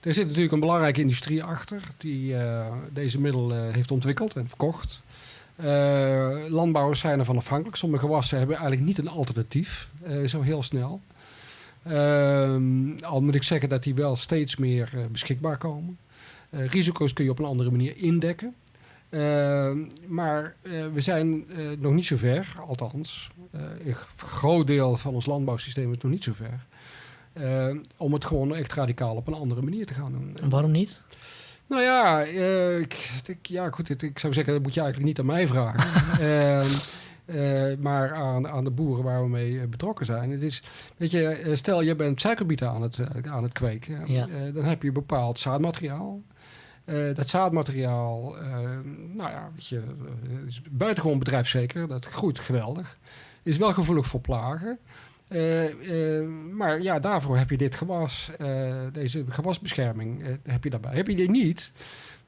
er zit natuurlijk een belangrijke industrie achter die eh, deze middelen heeft ontwikkeld en verkocht. Eh, landbouwers zijn ervan afhankelijk. Sommige gewassen hebben eigenlijk niet een alternatief, eh, zo heel snel. Ehm, al moet ik zeggen dat die wel steeds meer eh, beschikbaar komen. Eh, risico's kun je op een andere manier indekken. Ehm, maar eh, we zijn eh, nog niet zo ver, althans. eh, een groot deel van ons landbouwsysteem is nog niet zo ver. Eh, om het gewoon echt radicaal op een andere manier te gaan doen. En waarom niet? Nou ja, eh, ik, ik- ja goed, ik zou zeggen, dat moet je eigenlijk niet aan mij vragen. Eh, maar aan, aan de boeren waar we mee betrokken zijn. Het is, weet je, stel je bent suikerbieten aan het, aan het kweken. Ja. Dan heb je bepaald zaadmateriaal. Dat zaadmateriaal, nou ja, weet je, is buitengewoon bedrijfszeker. Dat groeit geweldig. Is wel gevoelig voor plagen. Eh, eh, maar ja, daarvoor heb je dit gewas, eh, deze gewasbescherming, heb je daarbij. Heb je die niet,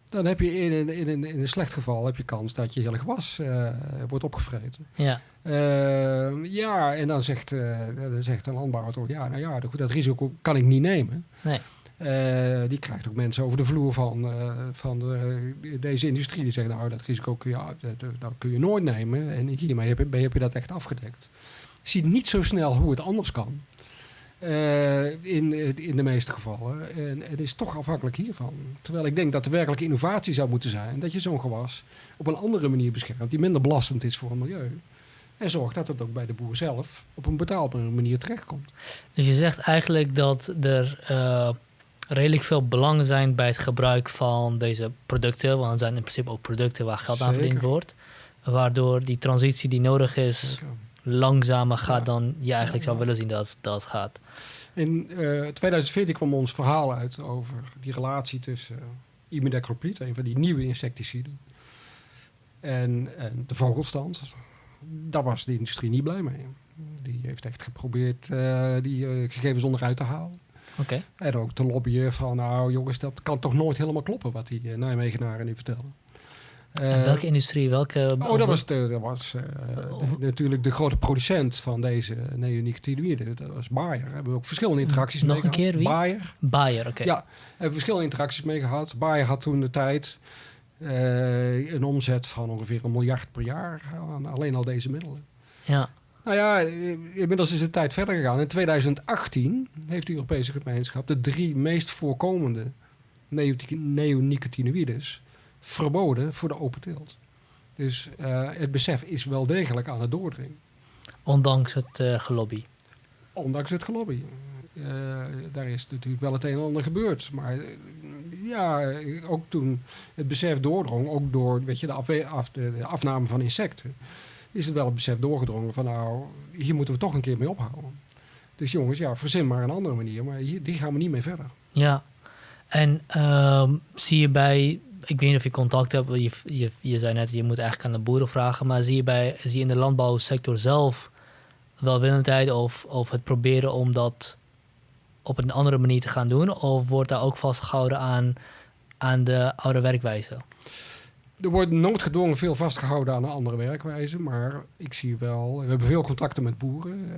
dan heb je in een, in in een slecht geval heb je kans dat je hele gewas wordt opgevreten. Ja, ja, en dan zegt, dan zegt een landbouwer toch, ja, nou ja, goed, dat risico kan ik niet nemen. Nee. Die krijgt ook mensen over de vloer van, van deze industrie. Die zeggen, nou, dat risico kun je, dat, dat kun je nooit nemen. En hiermee heb je, heb je dat echt afgedekt. Ziet niet zo snel hoe het anders kan. Eh, in, in de meeste gevallen. En het is toch afhankelijk hiervan. Terwijl ik denk dat de werkelijke innovatie zou moeten zijn dat je zo'n gewas op een andere manier beschermt, die minder belastend is voor het milieu. En zorgt dat het ook bij de boer zelf op een betaalbare manier terechtkomt. dus je zegt eigenlijk dat er eh, redelijk veel belangen zijn bij het gebruik van deze producten. Want het zijn in principe ook producten waar geld aan verdiend wordt. Waardoor die transitie die nodig is Zeker. Langzamer gaat Ja. dan je eigenlijk zou willen zien dat dat gaat. In eh 2014 kwam ons verhaal uit over die relatie tussen uh, imidacloprid, een van die nieuwe insecticiden, en, en de vogelstand. Daar was de industrie niet blij mee. Die heeft echt geprobeerd uh, die uh, gegevens onderuit te halen. Okay. En ook te lobbyen van, nou jongens, dat kan toch nooit helemaal kloppen wat die Nijmegenaren nu vertellen. En welke industrie? Welke, oh, dat was, de, dat was uh, de, natuurlijk de grote producent van deze neonicotinoïden. Dat was Bayer. Daar hebben we ook verschillende interacties Nog mee een keer wie? Bayer. Bayer, oké. Okay. Ja, hebben we verschillende interacties mee gehad. Bayer had toen de tijd uh, een omzet van ongeveer een miljard per jaar aan alleen al deze middelen. Ja. Nou ja, inmiddels is de tijd verder gegaan. In 2018 heeft de Europese gemeenschap de drie meest voorkomende neonicotinoïdes verboden voor de open teelt. Dus uh, het besef is wel degelijk aan het doordringen. Ondanks het uh, gelobby. Ondanks het gelobby. Uh, daar is natuurlijk wel het een en ander gebeurd. Maar ja, ook toen het besef doordrong, ook door weet je, de, af, af, de, de afname van insecten. is het wel het besef doorgedrongen van nou, hier moeten we toch een keer mee ophouden. Dus jongens, ja, verzin maar een andere manier, maar hier, die gaan we niet mee verder. Ja, en ehm, zie je bij, ik weet niet of je contact hebt, je, je, je zei net, je moet eigenlijk aan de boeren vragen, maar zie je, bij, zie je in de landbouwsector zelf welwillendheid of, of het proberen om dat op een andere manier te gaan doen? Of wordt daar ook vastgehouden aan, aan de oude werkwijze? Er wordt noodgedwongen veel vastgehouden aan een andere werkwijze, maar ik zie wel, we hebben veel contacten met boeren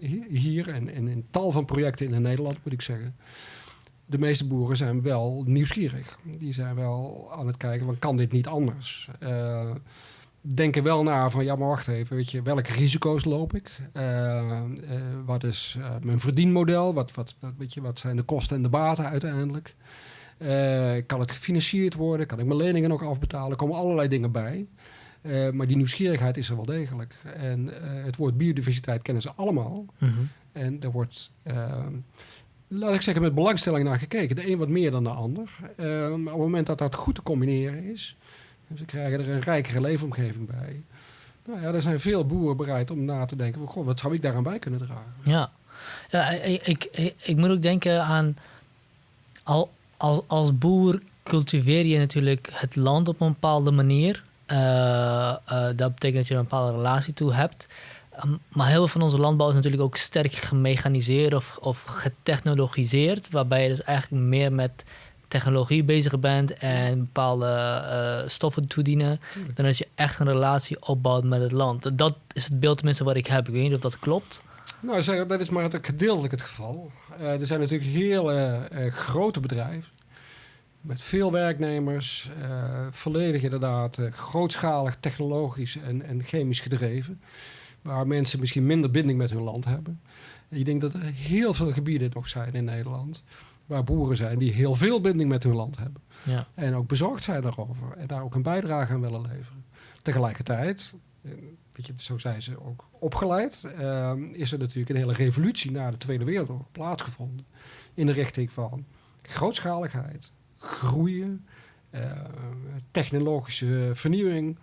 eh, hier en, en in tal van projecten in Nederland, moet ik zeggen. De meeste boeren zijn wel nieuwsgierig. Die zijn wel aan het kijken van kan dit niet anders? Uh, denken wel na van ja, maar wacht even, weet je, welke risico's loop ik? Uh, wat is mijn verdienmodel? Wat, wat, wat, weet je, wat zijn de kosten en de baten uiteindelijk? Kan het gefinancierd worden? Kan ik mijn leningen nog afbetalen? Er komen allerlei dingen bij. Uh, maar die nieuwsgierigheid is er wel degelijk. En uh, het woord biodiversiteit kennen ze allemaal. -hmm. En er wordt, laat ik zeggen, met belangstelling naar gekeken. De een wat meer dan de ander. maar op het moment dat dat goed te combineren is... ze krijgen er een rijkere leefomgeving bij... Nou ja, er zijn veel boeren bereid om na te denken... Van, wat zou ik daaraan bij kunnen dragen? Ja, ja ik, ik, moet ook denken aan... Al, als, als boer cultiveer je natuurlijk het land op een bepaalde manier. Uh, uh, dat betekent dat je een bepaalde relatie toe hebt. Um, maar heel veel van onze landbouw is natuurlijk ook sterk gemechaniseerd of, of getechnologiseerd. Waarbij je dus eigenlijk meer met technologie bezig bent en bepaalde uh, stoffen toedienen. Dan dat je echt een relatie opbouwt met het land. Dat is het beeld tenminste wat ik heb. Ik weet niet of dat klopt. Nou, zeg, dat is maar het, gedeeltelijk het geval. Uh, er zijn natuurlijk heel uh, uh, grote bedrijven met veel werknemers, volledig inderdaad grootschalig technologisch en, en, chemisch gedreven, waar mensen misschien minder binding met hun land hebben. En ik denk dat er heel veel gebieden nog zijn in Nederland waar boeren zijn die heel veel binding met hun land hebben. Ja. En ook bezorgd zijn daarover en daar ook een bijdrage aan willen leveren. Tegelijkertijd, weet je, zo zijn ze ook opgeleid, uh, is er natuurlijk een hele revolutie na de Tweede Wereldoorlog plaatsgevonden. In de richting van grootschaligheid, groeien, uh, technologische vernieuwing,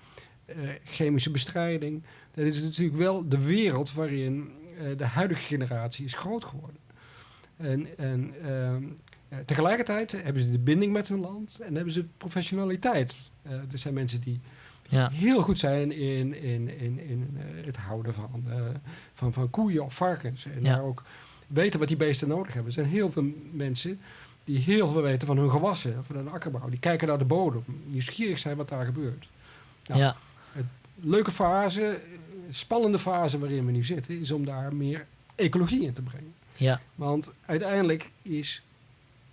uh, chemische bestrijding. Dat is natuurlijk wel de wereld waarin uh, de huidige generatie is groot geworden. En, en ehm, tegelijkertijd hebben ze de binding met hun land en hebben ze professionaliteit. er zijn mensen die ja. heel goed zijn in, in, in, in uh, het houden van, van, van koeien of varkens. En ja. daar ook weten wat die beesten nodig hebben. Er zijn heel veel mensen die heel veel weten van hun gewassen, van hun akkerbouw. Die kijken naar de bodem, nieuwsgierig zijn wat daar gebeurt. Nou, ja. Het leuke fase, spannende fase waarin we nu zitten, is om daar meer ecologie in te brengen. Ja. Want uiteindelijk is,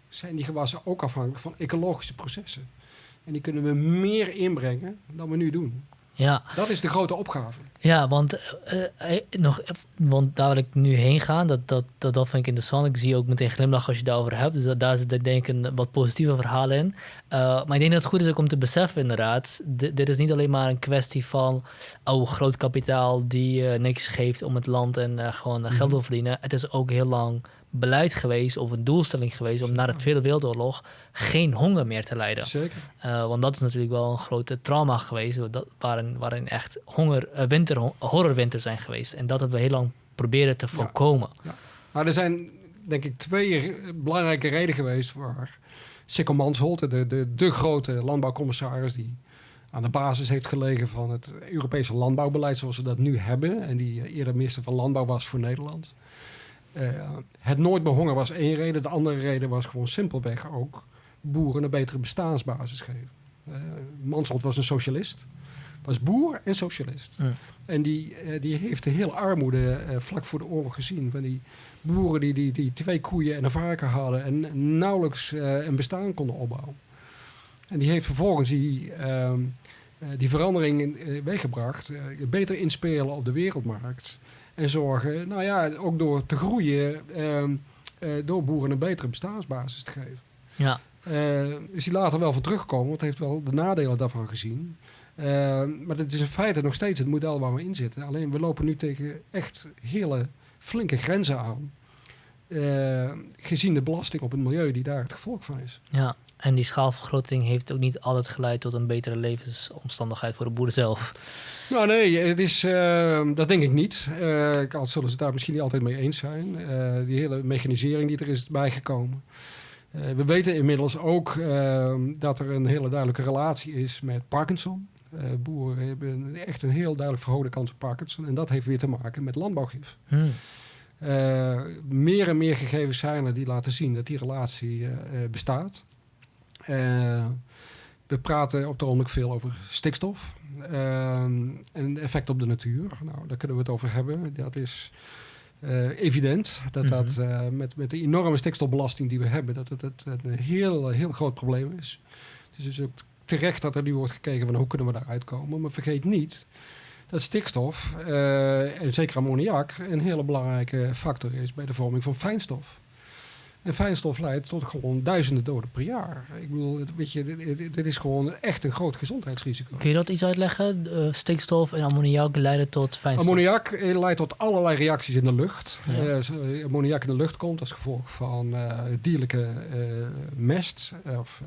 zijn die gewassen ook afhankelijk van ecologische processen. En die kunnen we meer inbrengen dan we nu doen. Ja. Dat is de grote opgave. Ja, want, uh, uh, nog, want daar wil ik nu heen gaan. Dat, dat, dat, dat vind ik interessant. Ik zie ook meteen glimlach als je daarover hebt. Dus dat, daar zit denk ik een wat positieve verhaal in. Uh, maar ik denk dat het goed is ook om te beseffen inderdaad. dit is niet alleen maar een kwestie van... oh, groot kapitaal die niks geeft om het land en gewoon geld te mm -hmm. verdienen. Het is ook heel lang beleid geweest of een doelstelling geweest om na de Tweede Wereldoorlog geen honger meer te lijden. Zeker. Uh, want dat is natuurlijk wel een grote trauma geweest, dat, waarin, waarin echt honger, uh, winter, horrorwinter zijn geweest. En dat hebben we heel lang proberen te voorkomen. Ja. Ja. Maar er zijn denk ik twee belangrijke redenen geweest waar Sikko Mansholt, de, de, de grote landbouwcommissaris die aan de basis heeft gelegen van het Europese landbouwbeleid zoals we dat nu hebben en die eerder minister van Landbouw was voor Nederland. Uh, het nooit meer honger was één reden. De andere reden was gewoon simpelweg ook boeren een betere bestaansbasis geven. Uh, Mansholt was een socialist. Was boer en socialist. Ja. En die, uh, die heeft de hele armoede vlak voor de oorlog gezien. Van die boeren die, die, die twee koeien en een varken hadden en nauwelijks een bestaan konden opbouwen. En die heeft vervolgens die, ehm, die verandering weggebracht. beter inspelen op de wereldmarkt. En zorgen, nou ja, ook door te groeien, uh, uh, door boeren een betere bestaansbasis te geven. Ja. Uh, is hij later wel van teruggekomen, want heeft wel de nadelen daarvan gezien. maar het is in feite nog steeds het model waar we in zitten. Alleen we lopen nu tegen echt hele flinke grenzen aan. eh, gezien de belasting op het milieu die daar het gevolg van is. Ja, en die schaalvergroting heeft ook niet altijd geleid tot een betere levensomstandigheid voor de boeren zelf. Nou nee, het is, eh, dat denk ik niet. Uh, al zullen ze het daar misschien niet altijd mee eens zijn. Uh, die hele mechanisering die er is bijgekomen. we weten inmiddels ook dat er een hele duidelijke relatie is met Parkinson. boeren hebben echt een heel duidelijk verhoogde kans op Parkinson. En dat heeft weer te maken met landbouwgif. Hmm. meer en meer gegevens zijn er die laten zien dat die relatie bestaat. We praten op de ogenblik veel over stikstof. Ehm, en effect op de natuur. Nou, daar kunnen we het over hebben. Dat is uh, evident dat dat mhm. eh, met, met de enorme stikstofbelasting die we hebben, dat het, het, een heel, heel groot probleem is. Dus het is ook terecht dat er nu wordt gekeken van hoe kunnen we daar uitkomen. Maar vergeet niet dat stikstof, uh, en zeker ammoniak, een hele belangrijke factor is bij de vorming van fijnstof. En fijnstof leidt tot gewoon duizenden doden per jaar. Ik bedoel, weet je, dit, dit is gewoon echt een groot gezondheidsrisico. Kun je dat iets uitleggen? Uh, stikstof en ammoniak leiden tot fijnstof? Ammoniak eh, leidt tot allerlei reacties in de lucht. Ja. Uh, ammoniak in de lucht komt als gevolg van uh, dierlijke mest of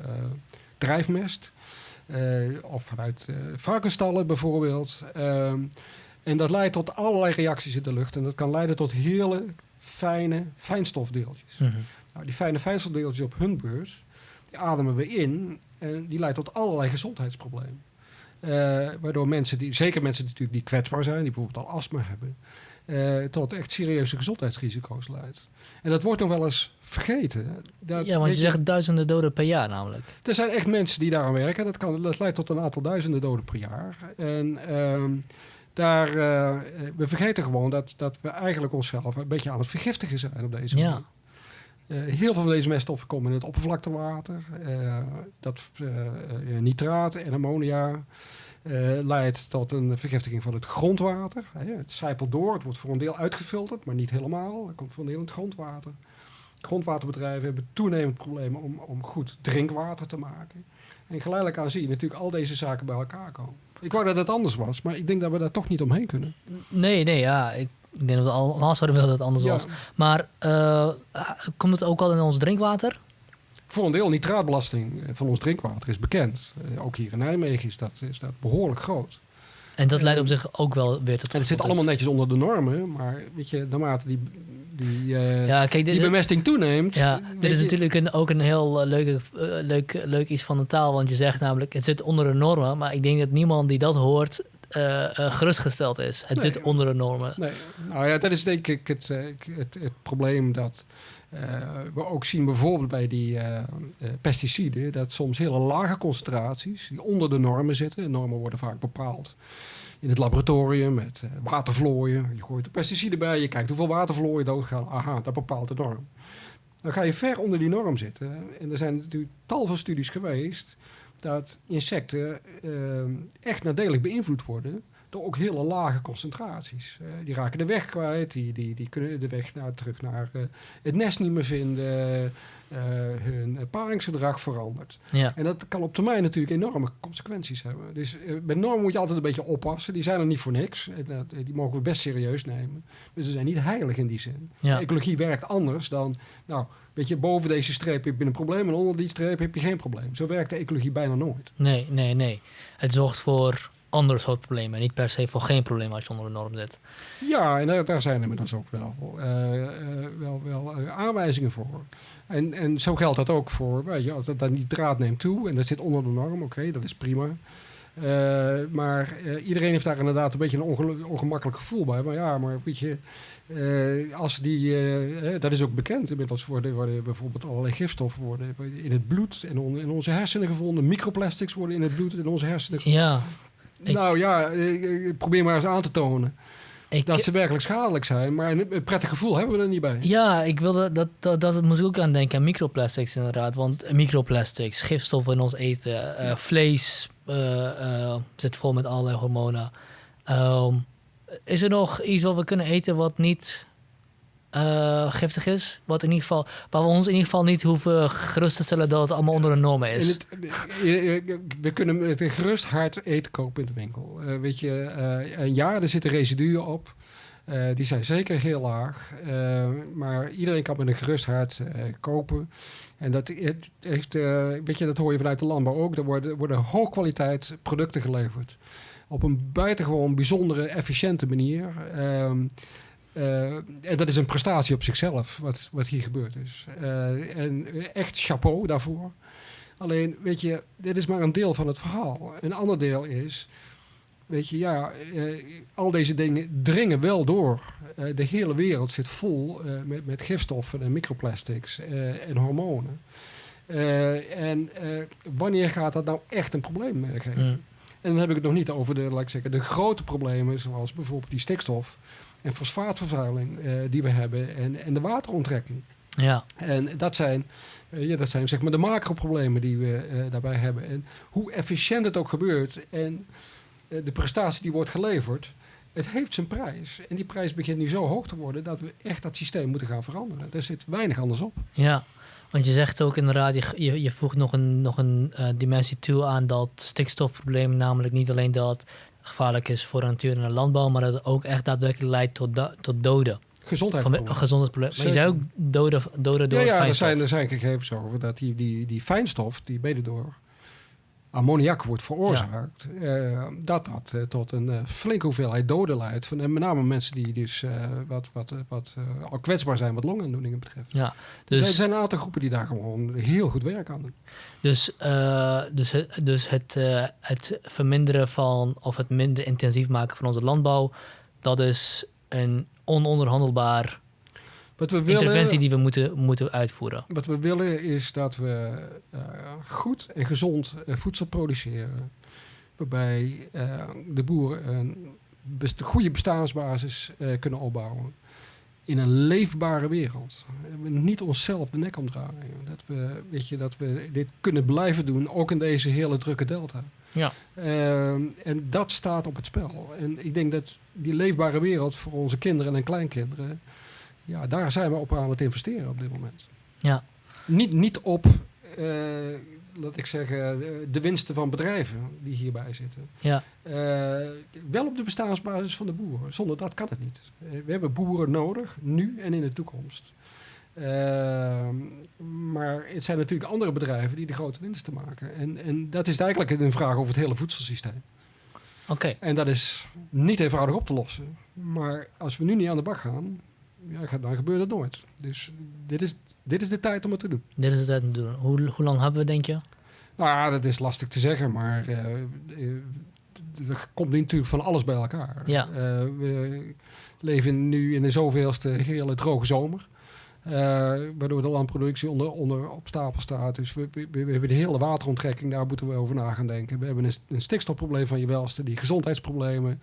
drijfmest. of vanuit varkensstallen bijvoorbeeld. Ehm, en dat leidt tot allerlei reacties in de lucht. En dat kan leiden tot hele fijne fijnstofdeeltjes. Mm nou, die fijne fijnstofdeeltjes op hun beurs, die ademen we in en die leidt tot allerlei gezondheidsproblemen. Uh, waardoor mensen, die, zeker mensen die, natuurlijk die kwetsbaar zijn, die bijvoorbeeld al astma hebben, uh, tot echt serieuze gezondheidsrisico's leidt. En dat wordt nog wel eens vergeten. Dat, ja, want je, zegt duizenden doden per jaar namelijk. Er zijn echt mensen die daaraan werken. Dat, kan, dat leidt tot een aantal duizenden doden per jaar. En uh, daar, uh, we vergeten gewoon dat, dat we eigenlijk onszelf een beetje aan het vergiftigen zijn op deze manier. Ja. Uh, heel veel van deze meststoffen komen in het oppervlaktewater. Uh, dat nitraat en ammonia leidt tot een vergiftiging van het grondwater. het zijpelt door, het wordt voor een deel uitgefilterd, maar niet helemaal. Het komt voor een deel in het grondwater. Grondwaterbedrijven hebben toenemend problemen om, om goed drinkwater te maken. En geleidelijk aan zie je natuurlijk al deze zaken bij elkaar komen. Ik wou dat het anders was, maar ik denk dat we daar toch niet omheen kunnen. Nee, nee, ja. Ik ik denk dat we allemaal zouden willen dat het anders was. Maar uh, komt het ook al in ons drinkwater? Voor een deel nitraatbelasting van ons drinkwater is bekend. Uh, ook hier in Nijmegen is dat, is dat behoorlijk groot. En dat leidt op zich ook wel weer tot... En het zit allemaal netjes onder de normen, maar weet je, naarmate die, die, uh, ja, kijk, dit, die bemesting toeneemt... Ja, dit is natuurlijk een, ook een heel leuke, leuk, leuk iets van de taal, want je zegt namelijk, het zit onder de normen, maar ik denk dat niemand die dat hoort uh, uh, gerustgesteld is. Het zit onder de normen. Nee. Nou ja, dat is denk ik het, eh, het, het probleem dat we ook zien bijvoorbeeld bij die pesticiden, dat soms hele lage concentraties die onder de normen zitten. Normen worden vaak bepaald in het laboratorium met watervlooien. Je gooit de pesticiden bij, je kijkt hoeveel watervlooien doodgaan. Aha, dat bepaalt de norm. Dan ga je ver onder die norm zitten. En er zijn natuurlijk tal van studies geweest dat insecten uh, echt nadelig beïnvloed worden door ook hele lage concentraties. Uh, die raken de weg kwijt, die, die, die kunnen de weg naar, terug naar uh, het nest niet meer vinden, hun paringsgedrag verandert. Ja. En dat kan op termijn natuurlijk enorme consequenties hebben. Dus met normen moet je altijd een beetje oppassen. Die zijn er niet voor niks. En, die mogen we best serieus nemen. Maar ze zijn niet heilig in die zin. Ja. Ecologie werkt anders dan, nou, Weet je, boven deze streep heb je een probleem en onder die streep heb je geen probleem. Zo werkt de ecologie bijna nooit. Nee, nee, nee. Het zorgt voor andere soort problemen. Niet per se voor geen probleem als je onder de norm zit. Ja, en daar, daar zijn inmiddels ook wel, uh, wel, wel uh, aanwijzingen voor. En, en zo geldt dat ook voor, weet je, als dat, dat nitraat neemt toe en dat zit onder de norm, oké, dat is prima. maar iedereen heeft daar inderdaad een beetje een ongemakkelijk gevoel bij. Maar ja, maar weet je, uh, als die, uh, dat is ook bekend inmiddels, worden, worden bijvoorbeeld allerlei gifstoffen worden in het bloed en on, in onze hersenen gevonden. Microplastics worden in het bloed en in onze hersenen gevonden. Ja. Nou ja, ik, probeer maar eens aan te tonen. Ik, dat ze werkelijk schadelijk zijn, maar een prettig gevoel hebben we er niet bij. Ja, ik wilde dat, dat, dat, moest ik ook aan denken aan microplastics inderdaad. Want microplastics, gifstoffen in ons eten, uh, vlees zit vol met allerlei hormonen. Um, is er nog iets wat we kunnen eten wat niet uh, giftig is? Wat in ieder geval, waar we ons in ieder geval niet hoeven gerust te stellen dat het allemaal onder de normen is. Het, we kunnen gerust hart eten kopen in de winkel. Uh, weet je, een jaar, er zitten residuen op. Eh, die zijn zeker heel laag. Eh, maar iedereen kan met een gerust hart eh, kopen. En dat heeft, eh, weet je, dat hoor je vanuit de landbouw ook. Er worden, worden hoogkwaliteit producten geleverd. Op een buitengewoon bijzondere, efficiënte manier. Ehm, eh, en dat is een prestatie op zichzelf, wat, wat hier gebeurd is. Eh, en echt chapeau daarvoor. Alleen, weet je, dit is maar een deel van het verhaal. Een ander deel is, weet je, ja, eh, al deze dingen dringen wel door. De hele wereld zit vol met, met gifstoffen en microplastics en hormonen. En wanneer gaat dat nou echt een probleem geven? En dan heb ik het nog niet over de, laat ik zeggen, de grote problemen, zoals bijvoorbeeld die stikstof en fosfaatvervuiling eh, die we hebben en, en de wateronttrekking. Ja, En dat zijn, eh, ja, dat zijn zeg maar de macro-problemen die we eh, daarbij hebben. En hoe efficiënt het ook gebeurt en de prestatie die wordt geleverd, het heeft zijn prijs. En die prijs begint nu zo hoog te worden dat we echt dat systeem moeten gaan veranderen. Er zit weinig anders op. ja. Want je zegt ook inderdaad, je, je, je voegt nog een, nog een eh, dimensie toe aan dat stikstofprobleem. Namelijk niet alleen dat het gevaarlijk is voor de natuur en de landbouw, maar dat het ook echt daadwerkelijk leidt tot, da- tot doden. Van Gezondheidsproblemen. gezondheidsprobleem. Maar je zei ook doden, doden door Ja, ja er, fijnstof. zijn, er zijn gegevens over dat die, die, die fijnstof, die mede door ammoniak wordt veroorzaakt, eh, dat dat eh, tot een eh, flinke hoeveelheid doden leidt. Van, en met name mensen die dus wat, wat, wat al kwetsbaar zijn wat longaandoeningen betreft. Ja, Dus er dus, zijn een aantal groepen die daar gewoon heel goed werk aan doen. dus, eh, dus, dus het, eh, het verminderen van, of het minder intensief maken van onze landbouw, dat is een ononderhandelbaar Wat we willen, interventie die we moeten, moeten uitvoeren. wat we willen is dat we eh, goed en gezond eh, voedsel produceren. Waarbij eh, de boeren een best, goede bestaansbasis kunnen opbouwen. In een leefbare wereld. We niet onszelf de nek omdraaien. Dat we, weet je, dat we dit kunnen blijven doen, ook in deze hele drukke delta. Ja. En dat staat op het spel. En ik denk dat die leefbare wereld voor onze kinderen en kleinkinderen, ja, daar zijn we op aan het investeren op dit moment. Ja. Niet, niet op, eh, laat ik zeggen, de- winsten van bedrijven die hierbij zitten. Ja, Eh, wel op de bestaansbasis van de boeren. Zonder dat kan het niet. Eh, we hebben boeren nodig, nu en in de toekomst. Maar het zijn natuurlijk andere bedrijven die de grote winsten maken. En, en dat is eigenlijk een vraag over het hele voedselsysteem. oké. En dat is niet eenvoudig op te lossen. Maar als we nu niet aan de bak gaan, ja, dan gebeurt het nooit. Dus dit is, dit is de tijd om het te doen. Dit is het uit te doen. Hoe, hoe lang hebben we, denk je? Nou, ja, dat is lastig te zeggen, maar eh, er komt natuurlijk van alles bij elkaar. Ja. Eh, we leven nu in de zoveelste hele droge zomer. waardoor de landproductie onder, onder op stapel staat. Dus we, we, we hebben de hele wateronttrekking, daar moeten we over na gaan denken. We hebben een, een stikstofprobleem van je welste, die gezondheidsproblemen.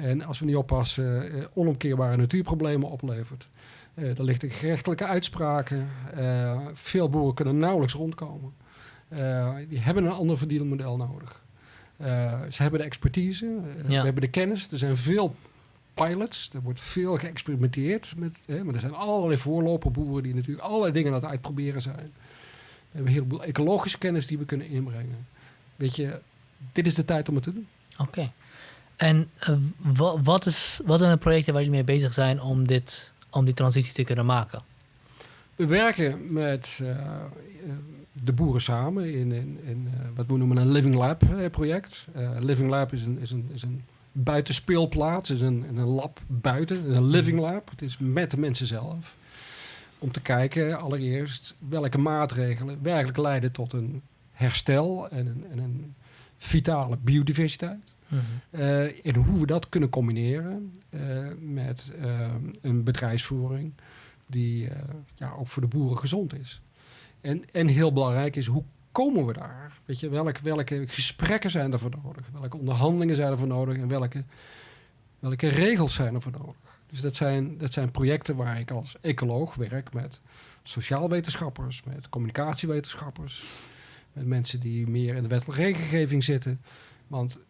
En als we niet oppassen, eh, onomkeerbare natuurproblemen oplevert. Eh er ligt gerechtelijke uitspraken. Eh, veel boeren kunnen nauwelijks rondkomen. Die hebben een ander verdienmodel nodig. Ze hebben de expertise, eh, we Ja. hebben de kennis. Er zijn veel pilots, er wordt veel geëxperimenteerd. Met, hè, maar er zijn allerlei voorloperboeren die natuurlijk allerlei dingen aan het uitproberen zijn. We hebben een heleboel ecologische kennis die we kunnen inbrengen. Weet je, dit is de tijd om het te doen. Oké. En eh, wa- wat, is, wat zijn de projecten waar jullie mee bezig zijn om, dit, om die transitie te kunnen maken? We werken met eh, eh, de boeren samen in, in, in wat we noemen een Living Lab project. Living Lab is een, is een, is een buitenspeelplaats, is een, een lab buiten, een Living Lab. Het is met de mensen zelf. Om te kijken allereerst welke maatregelen werkelijk leiden tot een herstel en een, en een vitale biodiversiteit. Mhm. Eh, en hoe we dat kunnen combineren eh, met eh, een bedrijfsvoering die ja, ook voor de boeren gezond is. En, en heel belangrijk is, hoe komen we daar? Weet je, welke, welke gesprekken zijn ervoor nodig? Welke onderhandelingen zijn ervoor nodig? En welke, welke regels zijn ervoor nodig? Dus dat zijn, dat zijn projecten waar ik als ecoloog werk met sociaalwetenschappers, met communicatiewetenschappers, met mensen die meer in de wettelijke regelgeving zitten. Want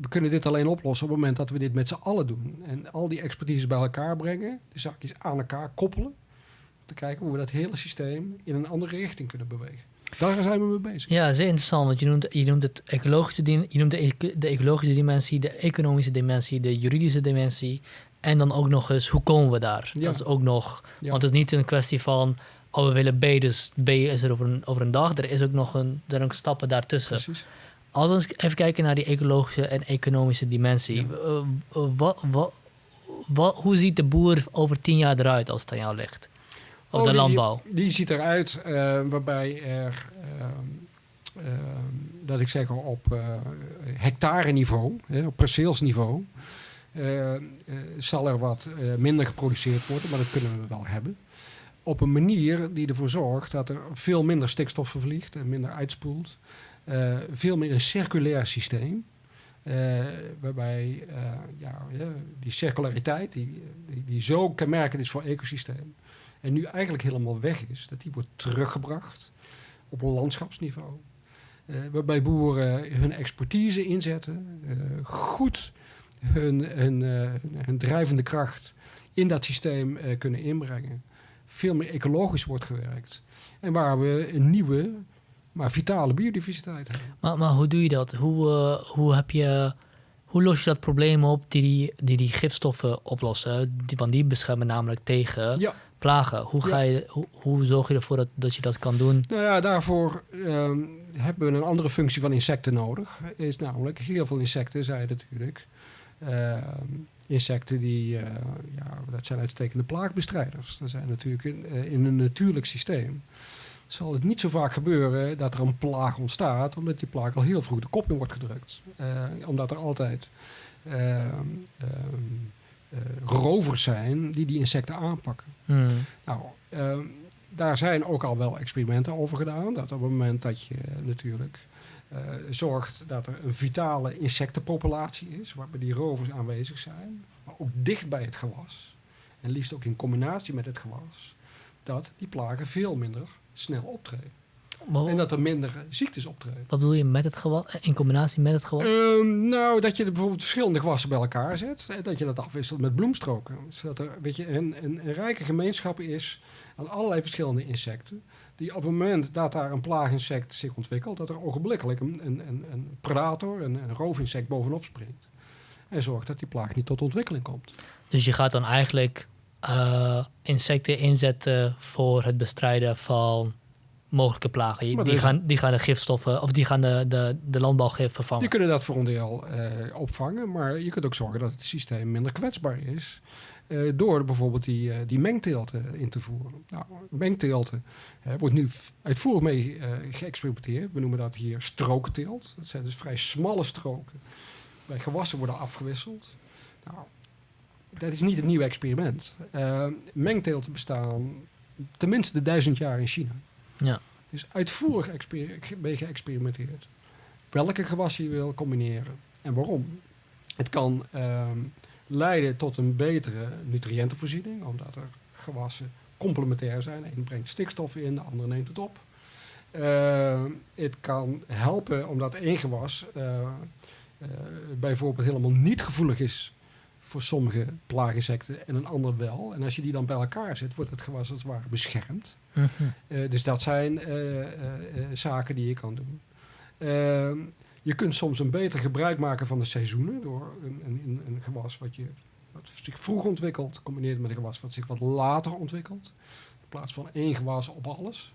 we kunnen dit alleen oplossen op het moment dat we dit met z'n allen doen. En al die expertise bij elkaar brengen, de zakjes aan elkaar koppelen. Om te kijken hoe we dat hele systeem in een andere richting kunnen bewegen. Daar zijn we mee bezig. Ja, zeer interessant. Want je noemt, je noemt, het ecologische, je noemt de, eco- de ecologische dimensie, de economische dimensie, de juridische dimensie En dan ook nog eens, hoe komen we daar? Ja. Dat is ook nog... Ja. Want het is niet een kwestie van... Oh, we willen B, dus B is er over een, over een dag. Er is ook nog een, er zijn ook stappen daartussen. Precies. Als we eens even kijken naar die ecologische en economische dimensie. Ja. eh, eh, wat, wat, wat, hoe ziet de boer over tien jaar eruit als het aan jou ligt? Of Oh, de landbouw? Die ziet eruit eh, waarbij er, ehm, ehm, dat ik zeg op hectare niveau, op perceelsniveau, zal er wat minder geproduceerd worden, maar dat kunnen we wel hebben. Op een manier die ervoor zorgt dat er veel minder stikstof vervliegt en minder uitspoelt. Eh, veel meer een circulair systeem. eh, waarbij eh, ja, die circulariteit, die, die, zo kenmerkend is voor ecosysteem, en nu eigenlijk helemaal weg is, dat die wordt teruggebracht op een landschapsniveau. Waarbij boeren hun expertise inzetten, goed hun, hun, hun drijvende kracht in dat systeem kunnen inbrengen. Veel meer ecologisch wordt gewerkt. En waar we een nieuwe, maar vitale biodiversiteit hebben. Maar, maar hoe doe je dat? Hoe, eh, hoe, heb je, hoe los je dat probleem op die die, die, die gifstoffen oplossen? Die, want die beschermen namelijk tegen Ja. plagen. Hoe, ga je, hoe, hoe zorg je ervoor dat, dat je dat kan doen? Nou ja, daarvoor ehm, hebben we een andere functie van insecten nodig. Is namelijk, heel veel insecten zijn natuurlijk ehm, insecten die, eh, ja, dat zijn uitstekende plaagbestrijders. Dat zijn natuurlijk in, eh, in een natuurlijk systeem. Zal het niet zo vaak gebeuren dat er een plaag ontstaat, omdat die plaag al heel vroeg de kop in wordt gedrukt. Eh, omdat er altijd ehm, ehm, eh, rovers zijn die die insecten aanpakken. Hmm. Nou, ehm, daar zijn ook al wel experimenten over gedaan. Dat op het moment dat je natuurlijk eh, zorgt dat er een vitale insectenpopulatie is, waarbij die rovers aanwezig zijn, maar ook dicht bij het gewas, en liefst ook in combinatie met het gewas, dat die plagen veel minder snel optreden. En dat er minder ziektes optreden. Wat bedoel je met het gewas? In combinatie met het gewas? Ehm, nou, dat je bijvoorbeeld verschillende gewassen bij elkaar zet. En dat je dat afwisselt met bloemstroken. Zodat er weet je, een, een, een rijke gemeenschap is aan allerlei verschillende insecten. Die op het moment dat daar een plaaginsect zich ontwikkelt, dat er ogenblikkelijk een, een, een, een predator, een, een roofinsect bovenop springt. En zorgt dat die plaag niet tot ontwikkeling komt. Dus je gaat dan eigenlijk eh, insecten inzetten voor het bestrijden van mogelijke plagen. Die gaan, die gaan de gifstoffen, of die gaan de, de, de landbouwgif vervangen. Die kunnen dat voor een deel eh, opvangen, maar je kunt ook zorgen dat het systeem minder kwetsbaar is. eh, door bijvoorbeeld die, eh, die mengteelten in te voeren. Nou, mengteelten wordt nu uitvoerig mee geëxperimenteerd. We noemen dat hier strookteelt. Dat zijn dus vrij smalle stroken. Bij gewassen worden afgewisseld. Nou, dat is niet een nieuw experiment. Eh, mengteelten bestaan tenminste duizend jaar in China. Ja. Dus uitvoerig mee geëxperimenteerd. Welke gewassen je wil combineren en waarom. Het kan ehm, leiden tot een betere nutriëntenvoorziening, omdat er gewassen complementair zijn. De een brengt stikstof in, de andere neemt het op. Ehm, het kan helpen omdat één gewas eh, eh, bijvoorbeeld helemaal niet gevoelig is voor sommige plaaginsecten en een ander wel. En als je die dan bij elkaar zet, wordt het gewas als het ware beschermd. Mhm. Eh, dus dat zijn eh, eh, zaken die je kan doen. Ehm, je kunt soms een beter gebruik maken van de seizoenen door een, een, een- gewas wat, je, wat zich vroeg ontwikkelt, combineert met een gewas wat zich wat later ontwikkelt. In plaats van één gewas op alles.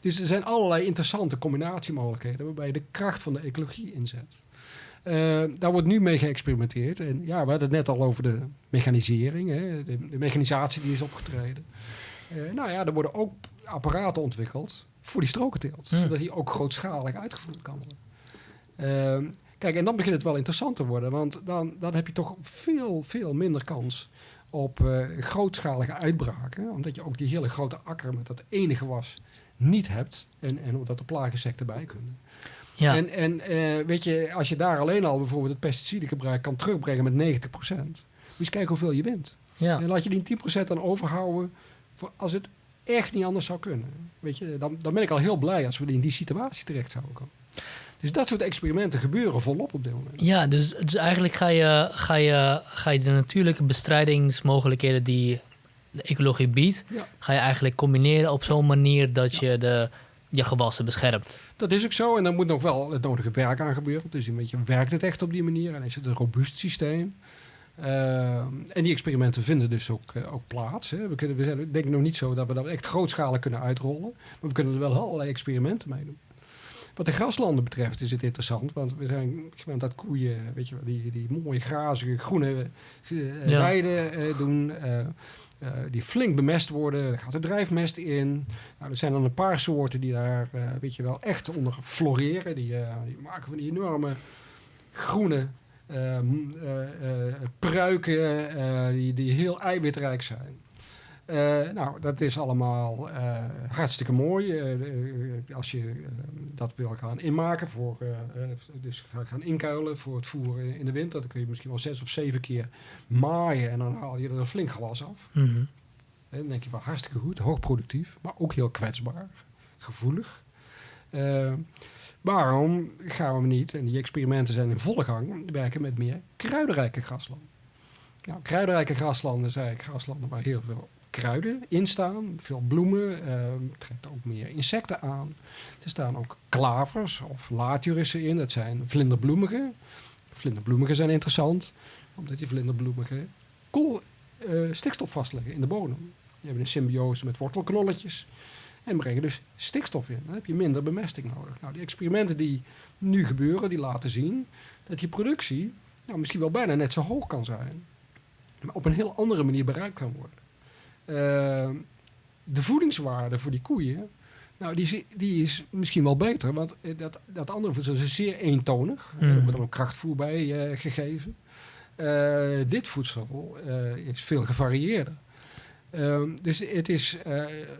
Dus er zijn allerlei interessante combinatiemogelijkheden waarbij je de kracht van de ecologie inzet. Eh, daar wordt nu mee geëxperimenteerd. En ja, we hadden het net al over de mechanisering, hè, de, de mechanisatie die is opgetreden. Eh, nou ja, er worden ook apparaten ontwikkeld voor die strokenteelt. Zodat die ook grootschalig uitgevoerd kan worden. Ehm, kijk, en dan begint het wel interessant te worden. Want dan, dan heb je toch veel, veel minder kans op eh, grootschalige uitbraken. Omdat je ook die hele grote akker met dat ene gewas niet hebt. En, en omdat er plaaginsecten bij kunnen. Ja. En, en eh, weet je, als je daar alleen al bijvoorbeeld het pesticidengebruik kan terugbrengen met 90%. Moet je eens kijken hoeveel je wint. ja. En laat je die 10% dan overhouden voor als het echt niet anders zou kunnen. Weet je, dan, dan ben ik al heel blij als we in die situatie terecht zouden komen. Dus dat soort experimenten gebeuren volop op dit moment. Ja, dus, dus eigenlijk ga je, ga, je, ga je de natuurlijke bestrijdingsmogelijkheden die de ecologie biedt, Ja. ga je eigenlijk combineren op zo'n manier dat je de, je gewassen beschermt. Dat is ook zo. En dan moet nog wel het nodige werk aan gebeuren. Dus een beetje werkt het echt op die manier. En is het een robuust systeem. Uh, en die experimenten vinden dus ook, uh, ook plaats. Hè. We, kunnen, we zijn denk ik nog niet zo dat we dat echt grootschalig kunnen uitrollen. Maar we kunnen er wel allerlei experimenten mee doen. Wat de graslanden betreft is het interessant. Want we zijn gewend dat koeien, weet je die, die mooie grazige groene uh, ja. weiden doen. Die flink bemest worden. Er gaat er drijfmest in. Nou, er zijn dan een paar soorten die daar, weet je wel, echt onder floreren. Die, die maken van die enorme groene pruiken die, die heel eiwitrijk zijn. Nou, dat is allemaal hartstikke mooi. als je dat wil gaan inmaken, voor, dus gaan inkuilen voor het voer in de winter, dan kun je misschien wel zes of zeven keer maaien en dan haal je er een flink gewas af. Mm -hmm. dan denk je wel hartstikke goed, hoogproductief, maar ook heel kwetsbaar, gevoelig. Waarom gaan we niet, en die experimenten zijn in volle gang, werken met meer kruidenrijke graslanden? Nou, kruidenrijke graslanden zijn graslanden waar heel veel kruiden in staan, veel bloemen, uh, trekt ook meer insecten aan. Er staan ook klavers of laturissen in, dat zijn vlinderbloemigen. Vlinderbloemigen zijn interessant, omdat die vlinderbloemigen kool, uh, stikstof vastleggen in de bodem. Die hebben een symbiose met wortelknolletjes. En brengen dus stikstof in. Dan heb je minder bemesting nodig. Nou, die experimenten die nu gebeuren, die laten zien dat die productie nou, misschien wel bijna net zo hoog kan zijn. Maar op een heel andere manier bereikt kan worden. Uh, de voedingswaarde voor die koeien, nou, die, die is misschien wel beter. Want eh, dat, dat andere voedsel is zeer eentonig. Mm. Er wordt dan ook krachtvoer bij uh, gegeven. Uh, dit voedsel is veel gevarieerder. Ehm, dus het is,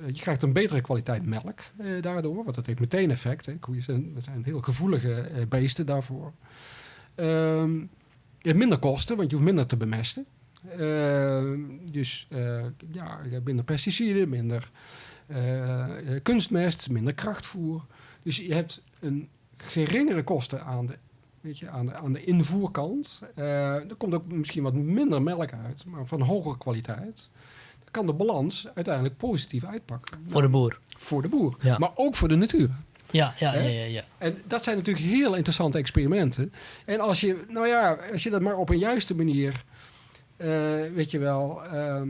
je krijgt een betere kwaliteit melk daardoor, want dat heeft meteen effect. Hè. Koeien zijn, zijn heel gevoelige beesten daarvoor. Je hebt minder kosten, want je hoeft minder te bemesten. Ehm, dus ja, je hebt minder pesticiden, minder kunstmest, minder krachtvoer. Dus je hebt een geringere kosten aan de, weet je, aan de, aan de invoerkant. er komt ook misschien wat minder melk uit, maar van hogere kwaliteit kan de balans uiteindelijk positief uitpakken. Voor de boer. Voor de boer, ja. maar ook voor de natuur. Ja, ja, ja, ja, ja, En dat zijn natuurlijk heel interessante experimenten. En als je, nou ja, als je dat maar op een juiste manier, weet je wel, uh,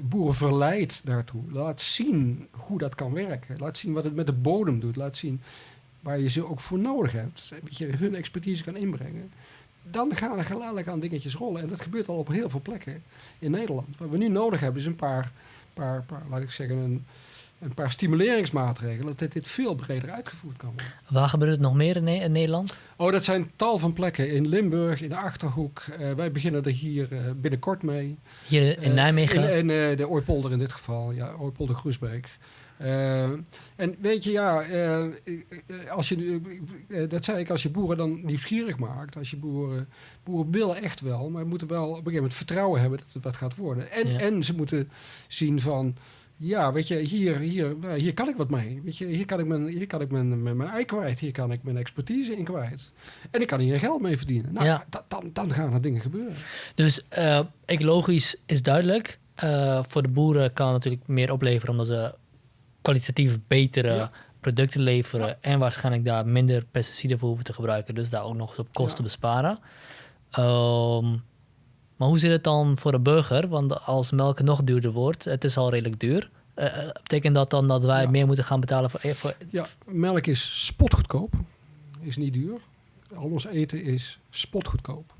boeren verleidt daartoe. Laat zien hoe dat kan werken. Laat zien wat het met de bodem doet. Laat zien waar je ze ook voor nodig hebt. Dat je hun expertise kan inbrengen dan gaan er geleidelijk aan dingetjes rollen. En dat gebeurt al op heel veel plekken in Nederland. Wat we nu nodig hebben is een paar, paar, paar laat ik zeggen, een, een paar stimuleringsmaatregelen. Dat dit veel breder uitgevoerd kan worden. Waar gebeurt het nog meer in, Nederland? Oh, dat zijn tal van plekken. In Limburg, in de Achterhoek. Uh, wij beginnen er hier uh, binnenkort mee. Hier in uh, Nijmegen? In, in de Ooipolder in dit geval. Ja, Ooipolder-Groesbeek. Uh, en weet je, ja, uh, als je, uh, dat zei ik, als je boeren dan nieuwsgierig maakt, als je boeren, boeren willen echt wel, maar moeten wel op een gegeven moment vertrouwen hebben dat het wat gaat worden. En, ja. en ze moeten zien van, ja, weet je, hier, hier, hier kan ik wat mee. Weet je, hier kan ik, mijn, hier kan ik mijn, mijn, mijn ei kwijt, hier kan ik mijn expertise in kwijt. En ik kan hier geld mee verdienen. Nou, ja. dan, dan gaan er dingen gebeuren. Dus ecologisch is duidelijk. voor de boeren kan het natuurlijk meer opleveren omdat ze kwalitatief betere producten leveren. En waarschijnlijk daar minder pesticiden voor hoeven te gebruiken. Dus daar ook nog eens op kosten besparen. Um, maar hoe zit het dan voor de burger? Want als melk nog duurder wordt, het is al redelijk duur. Uh, betekent dat dan dat wij meer moeten gaan betalen voor, voor... Ja, melk is spotgoedkoop. Is niet duur. Al ons eten is spotgoedkoop.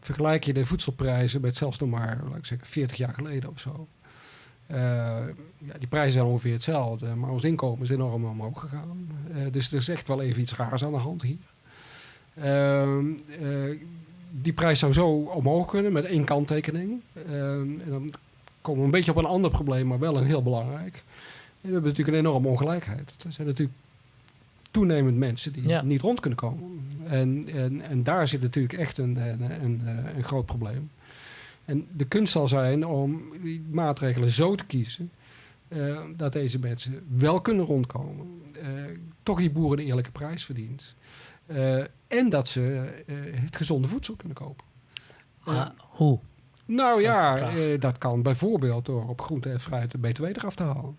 Vergelijk je de voedselprijzen met zelfs nog maar, laat ik zeggen, 40 jaar geleden of zo. Uh, ja, die prijzen zijn ongeveer hetzelfde, maar ons inkomen is enorm omhoog gegaan. Uh, dus er is echt wel even iets raars aan de hand hier. Uh, die prijs zou zo omhoog kunnen met één kanttekening. en dan komen we een beetje op een ander probleem, maar wel een heel belangrijk. we hebben natuurlijk een enorme ongelijkheid. Er zijn natuurlijk toenemend mensen die ja. niet rond kunnen komen. En, en, en daar zit natuurlijk echt een, een, een, een groot probleem. En de kunst zal zijn om die maatregelen zo te kiezen uh, dat deze mensen wel kunnen rondkomen. Uh, toch die boeren een eerlijke prijs verdient. Uh, en dat ze het gezonde voedsel kunnen kopen. Ah, hoe? Nou dat ja, dat kan bijvoorbeeld door op groente en fruit de btw eraf te halen.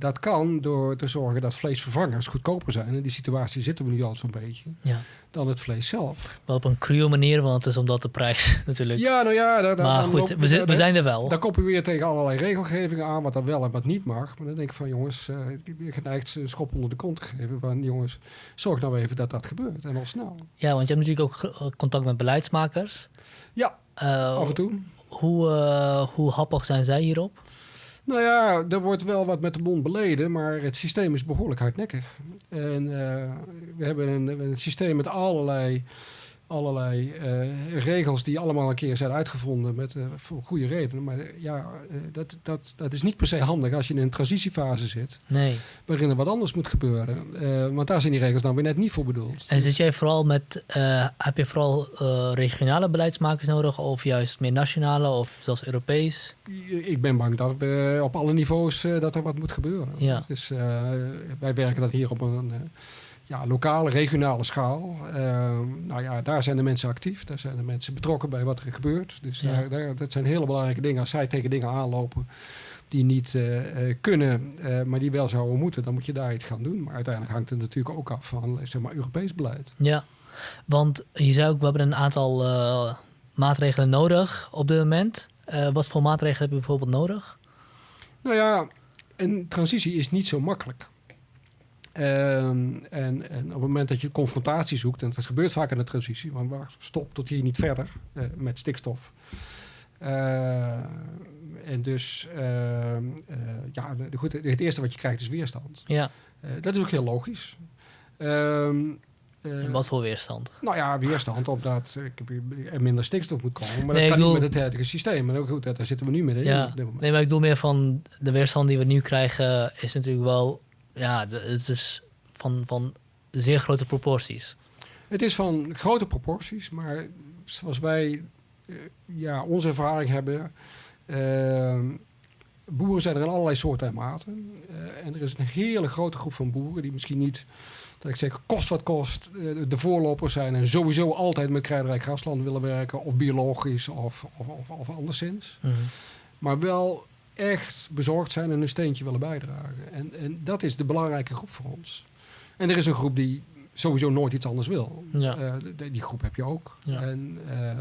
Dat kan door te zorgen dat vleesvervangers goedkoper zijn. In die situatie zitten we nu al zo'n beetje. Ja. Dan het vlees zelf. Wel op een cruwe manier, want het is omdat de prijs natuurlijk... Ja, nou ja. daar- daar- maar goed, lopen we, we zijn er wel. Dan kom je weer tegen allerlei regelgevingen aan, wat dan wel en wat niet mag. Maar dan denk ik van jongens, eh, ik ben geneigd een schop onder de kont te geven. Van jongens, zorg nou even dat dat gebeurt. En al snel. Ja, want je hebt natuurlijk ook ge- contact met beleidsmakers. Ja, Eh, af en toe. Hoe, eh, hoe happig zijn zij hierop? Nou ja, er wordt wel wat met de mond beleden, maar het systeem is behoorlijk hardnekkig. En eh, we hebben een, een systeem met allerlei, allerlei eh, regels die allemaal een keer zijn uitgevonden met, eh, voor goede redenen. Maar eh, ja, dat, dat, dat is niet per se handig als je in een transitiefase zit, Nee. waarin er wat anders moet gebeuren. Want daar zijn die regels dan weer net niet voor bedoeld. En zit jij vooral met, heb je vooral regionale beleidsmakers nodig of juist meer nationale of zelfs Europees? Ik ben bang dat we op alle niveaus dat er wat moet gebeuren. Ja. Dus wij werken dan hier op een ja, lokale, regionale schaal. Eh, nou ja, daar zijn de mensen actief. Daar zijn de mensen betrokken bij wat er gebeurt. Dus Ja. daar, daar, dat zijn hele belangrijke dingen. Als zij tegen dingen aanlopen die niet eh, eh, kunnen, eh, maar die wel zouden moeten, dan moet je daar iets gaan doen. Maar uiteindelijk hangt het natuurlijk ook af van zeg maar, Europees beleid. Ja, want je zei ook, we hebben een aantal maatregelen nodig op dit moment. Wat voor maatregelen heb je bijvoorbeeld nodig? Nou ja, een transitie is niet zo makkelijk. Ehm, en, en op het moment dat je confrontatie zoekt, en dat gebeurt vaak in de transitie, want waar stop tot hier niet verder eh, met stikstof. Eh, en dus, ehm, eh, ja, de- goed, het eerste wat je krijgt is weerstand. Ja, Eh, dat is ook heel logisch. Ehm, en wat voor weerstand? nou ja, weerstand omdat er minder stikstof moet komen. Maar Nee, dat kan niet bedoel- met het huidige systeem. Maar ook goed, daar zitten we nu Ja, moment. nee, maar ik bedoel meer van de weerstand die we nu krijgen is natuurlijk wel, ja, het is van, van zeer grote proporties. Het is van grote proporties, maar zoals wij eh, ja, onze ervaring hebben. eh, boeren zijn er in allerlei soorten en maten. Eh, en er is een hele grote groep van boeren die misschien niet, dat ik zeg, kost wat kost, de voorlopers zijn en sowieso altijd met kruidenrijk grasland willen werken, of biologisch of, of, of, of anderszins. Mhm. Maar wel echt bezorgd zijn en een steentje willen bijdragen. En, en dat is de belangrijke groep voor ons. En er is een groep die sowieso nooit iets anders wil. Ja. Eh, die groep heb je ook. Ja. En, eh,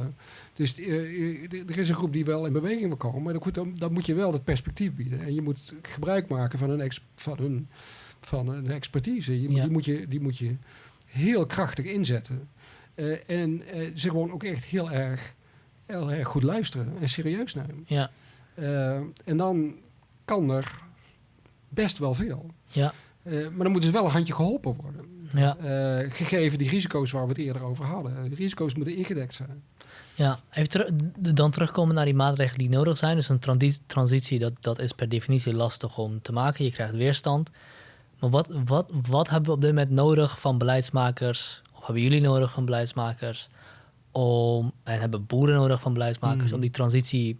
dus eh, er is een groep die wel in beweging wil komen. Maar dan, goed, dan, dan moet je wel dat perspectief bieden. En je moet gebruik maken van hun, van hun, van hun expertise. Je, Ja. die, moet je, die moet je heel krachtig inzetten. En ze gewoon ook echt heel erg, heel erg goed luisteren en serieus nemen. Ja, Eh, en dan kan er best wel veel. ja, Eh, maar dan moet dus wel een handje geholpen worden. ja, Eh, gegeven die risico's waar we het eerder over hadden. De risico's moeten ingedekt zijn. ja. Even dan terugkomen naar die maatregelen die nodig zijn. Dus een transi- transitie, dat, dat is per definitie lastig om te maken. Je krijgt weerstand. Maar wat, wat, wat hebben we op dit moment nodig van beleidsmakers? Of hebben jullie nodig van beleidsmakers? Om, en hebben boeren nodig van beleidsmakers Mhm. om die transitie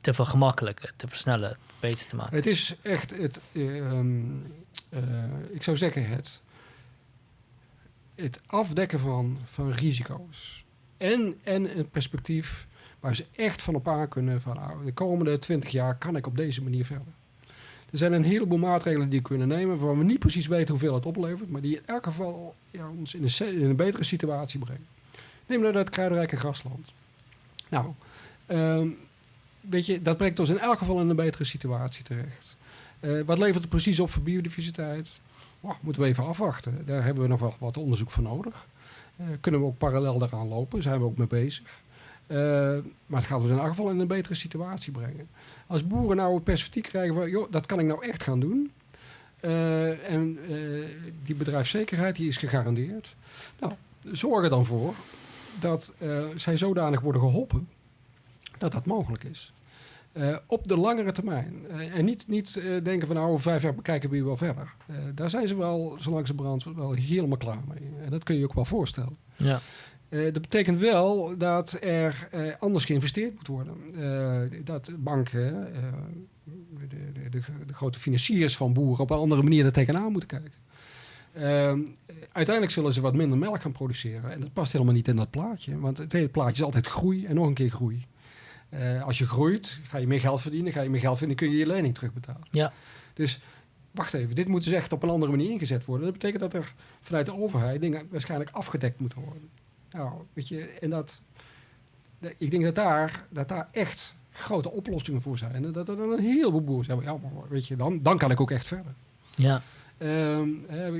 te vergemakkelijken, te versnellen, beter te maken? Het is echt het, eh, ehm, eh, ik zou zeggen het, het afdekken van, van risico's. En, en een perspectief waar ze echt van op aan kunnen van nou, de komende twintig jaar kan ik op deze manier verder. Er zijn een heleboel maatregelen die we kunnen nemen waarvan we niet precies weten hoeveel het oplevert, maar die in elk geval ja, ons in een, in een betere situatie brengen. Neem nou dat kruidenrijke grasland. Nou, ehm, weet je, dat brengt ons in elk geval in een betere situatie terecht. Eh, wat levert het precies op voor biodiversiteit? Moeten we even afwachten. Daar hebben we nog wel wat onderzoek voor nodig. Eh, kunnen we ook parallel daaraan lopen? Zijn we ook mee bezig? Eh, maar het gaat ons in elk geval in een betere situatie brengen. Als boeren nou het perspectief krijgen van, joh, dat kan ik nou echt gaan doen. En die bedrijfszekerheid die is gegarandeerd. Nou, zorg er dan voor dat zij zodanig worden geholpen dat dat mogelijk is. Eh, op de langere termijn. Eh, en niet, niet eh, denken van nou, over vijf jaar bekijken we weer wel verder. Daar zijn ze wel, zolang ze brand, wel helemaal klaar mee. En dat kun je je ook wel voorstellen. Ja, dat betekent wel dat er anders geïnvesteerd moet worden. Dat banken, de, de, de, de grote financiers van boeren op een andere manier er tegenaan moeten kijken. Ehm, uiteindelijk zullen ze wat minder melk gaan produceren. En dat past helemaal niet in dat plaatje. Want het hele plaatje is altijd groei en nog een keer groei. Eh, als je groeit, ga je meer geld verdienen. Ga je meer geld verdienen, kun je je lening terugbetalen. ja, Dus wacht even, dit moet dus echt op een andere manier ingezet worden. Dat betekent dat er vanuit de overheid dingen waarschijnlijk afgedekt moeten worden. Nou, weet je, en dat, ik denk dat daar, dat daar echt grote oplossingen voor zijn. En dat er dan een heleboel boeren zeggen, ja, maar weet je, dan, dan kan ik ook echt verder. Ja, Ehm,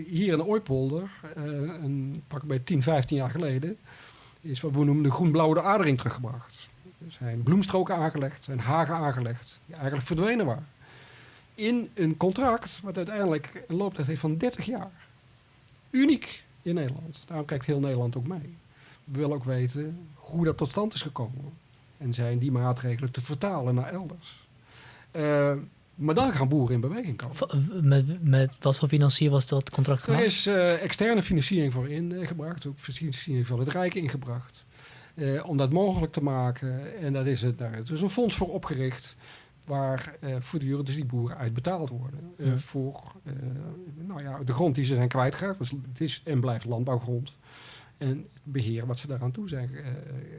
hier in de Ooipolder, eh, een, pak bij 10, 15 jaar geleden, is wat we noemen de groen-blauwe adering teruggebracht. Er zijn bloemstroken aangelegd, zijn hagen aangelegd, die eigenlijk verdwenen waren. In een contract wat uiteindelijk een looptijd heeft van 30 jaar. Uniek in Nederland. Daarom kijkt heel Nederland ook mee. We willen ook weten hoe dat tot stand is gekomen. En zijn die maatregelen te vertalen naar elders. Eh, maar dan gaan boeren in beweging komen. V- met, met wat voor financier was dat contract Er gemaakt? is eh, externe financiering voor ingebracht, ook financiering van het Rijk ingebracht. Eh, om dat mogelijk te maken. En dat is het, daar is dus een fonds voor opgericht. Waar eh, voortdurend dus die boeren uitbetaald worden. eh, Ja. Voor nou ja, de grond die ze zijn kwijtgeraakt. Dus het is en blijft landbouwgrond. En het beheer wat ze daaraan toe zijn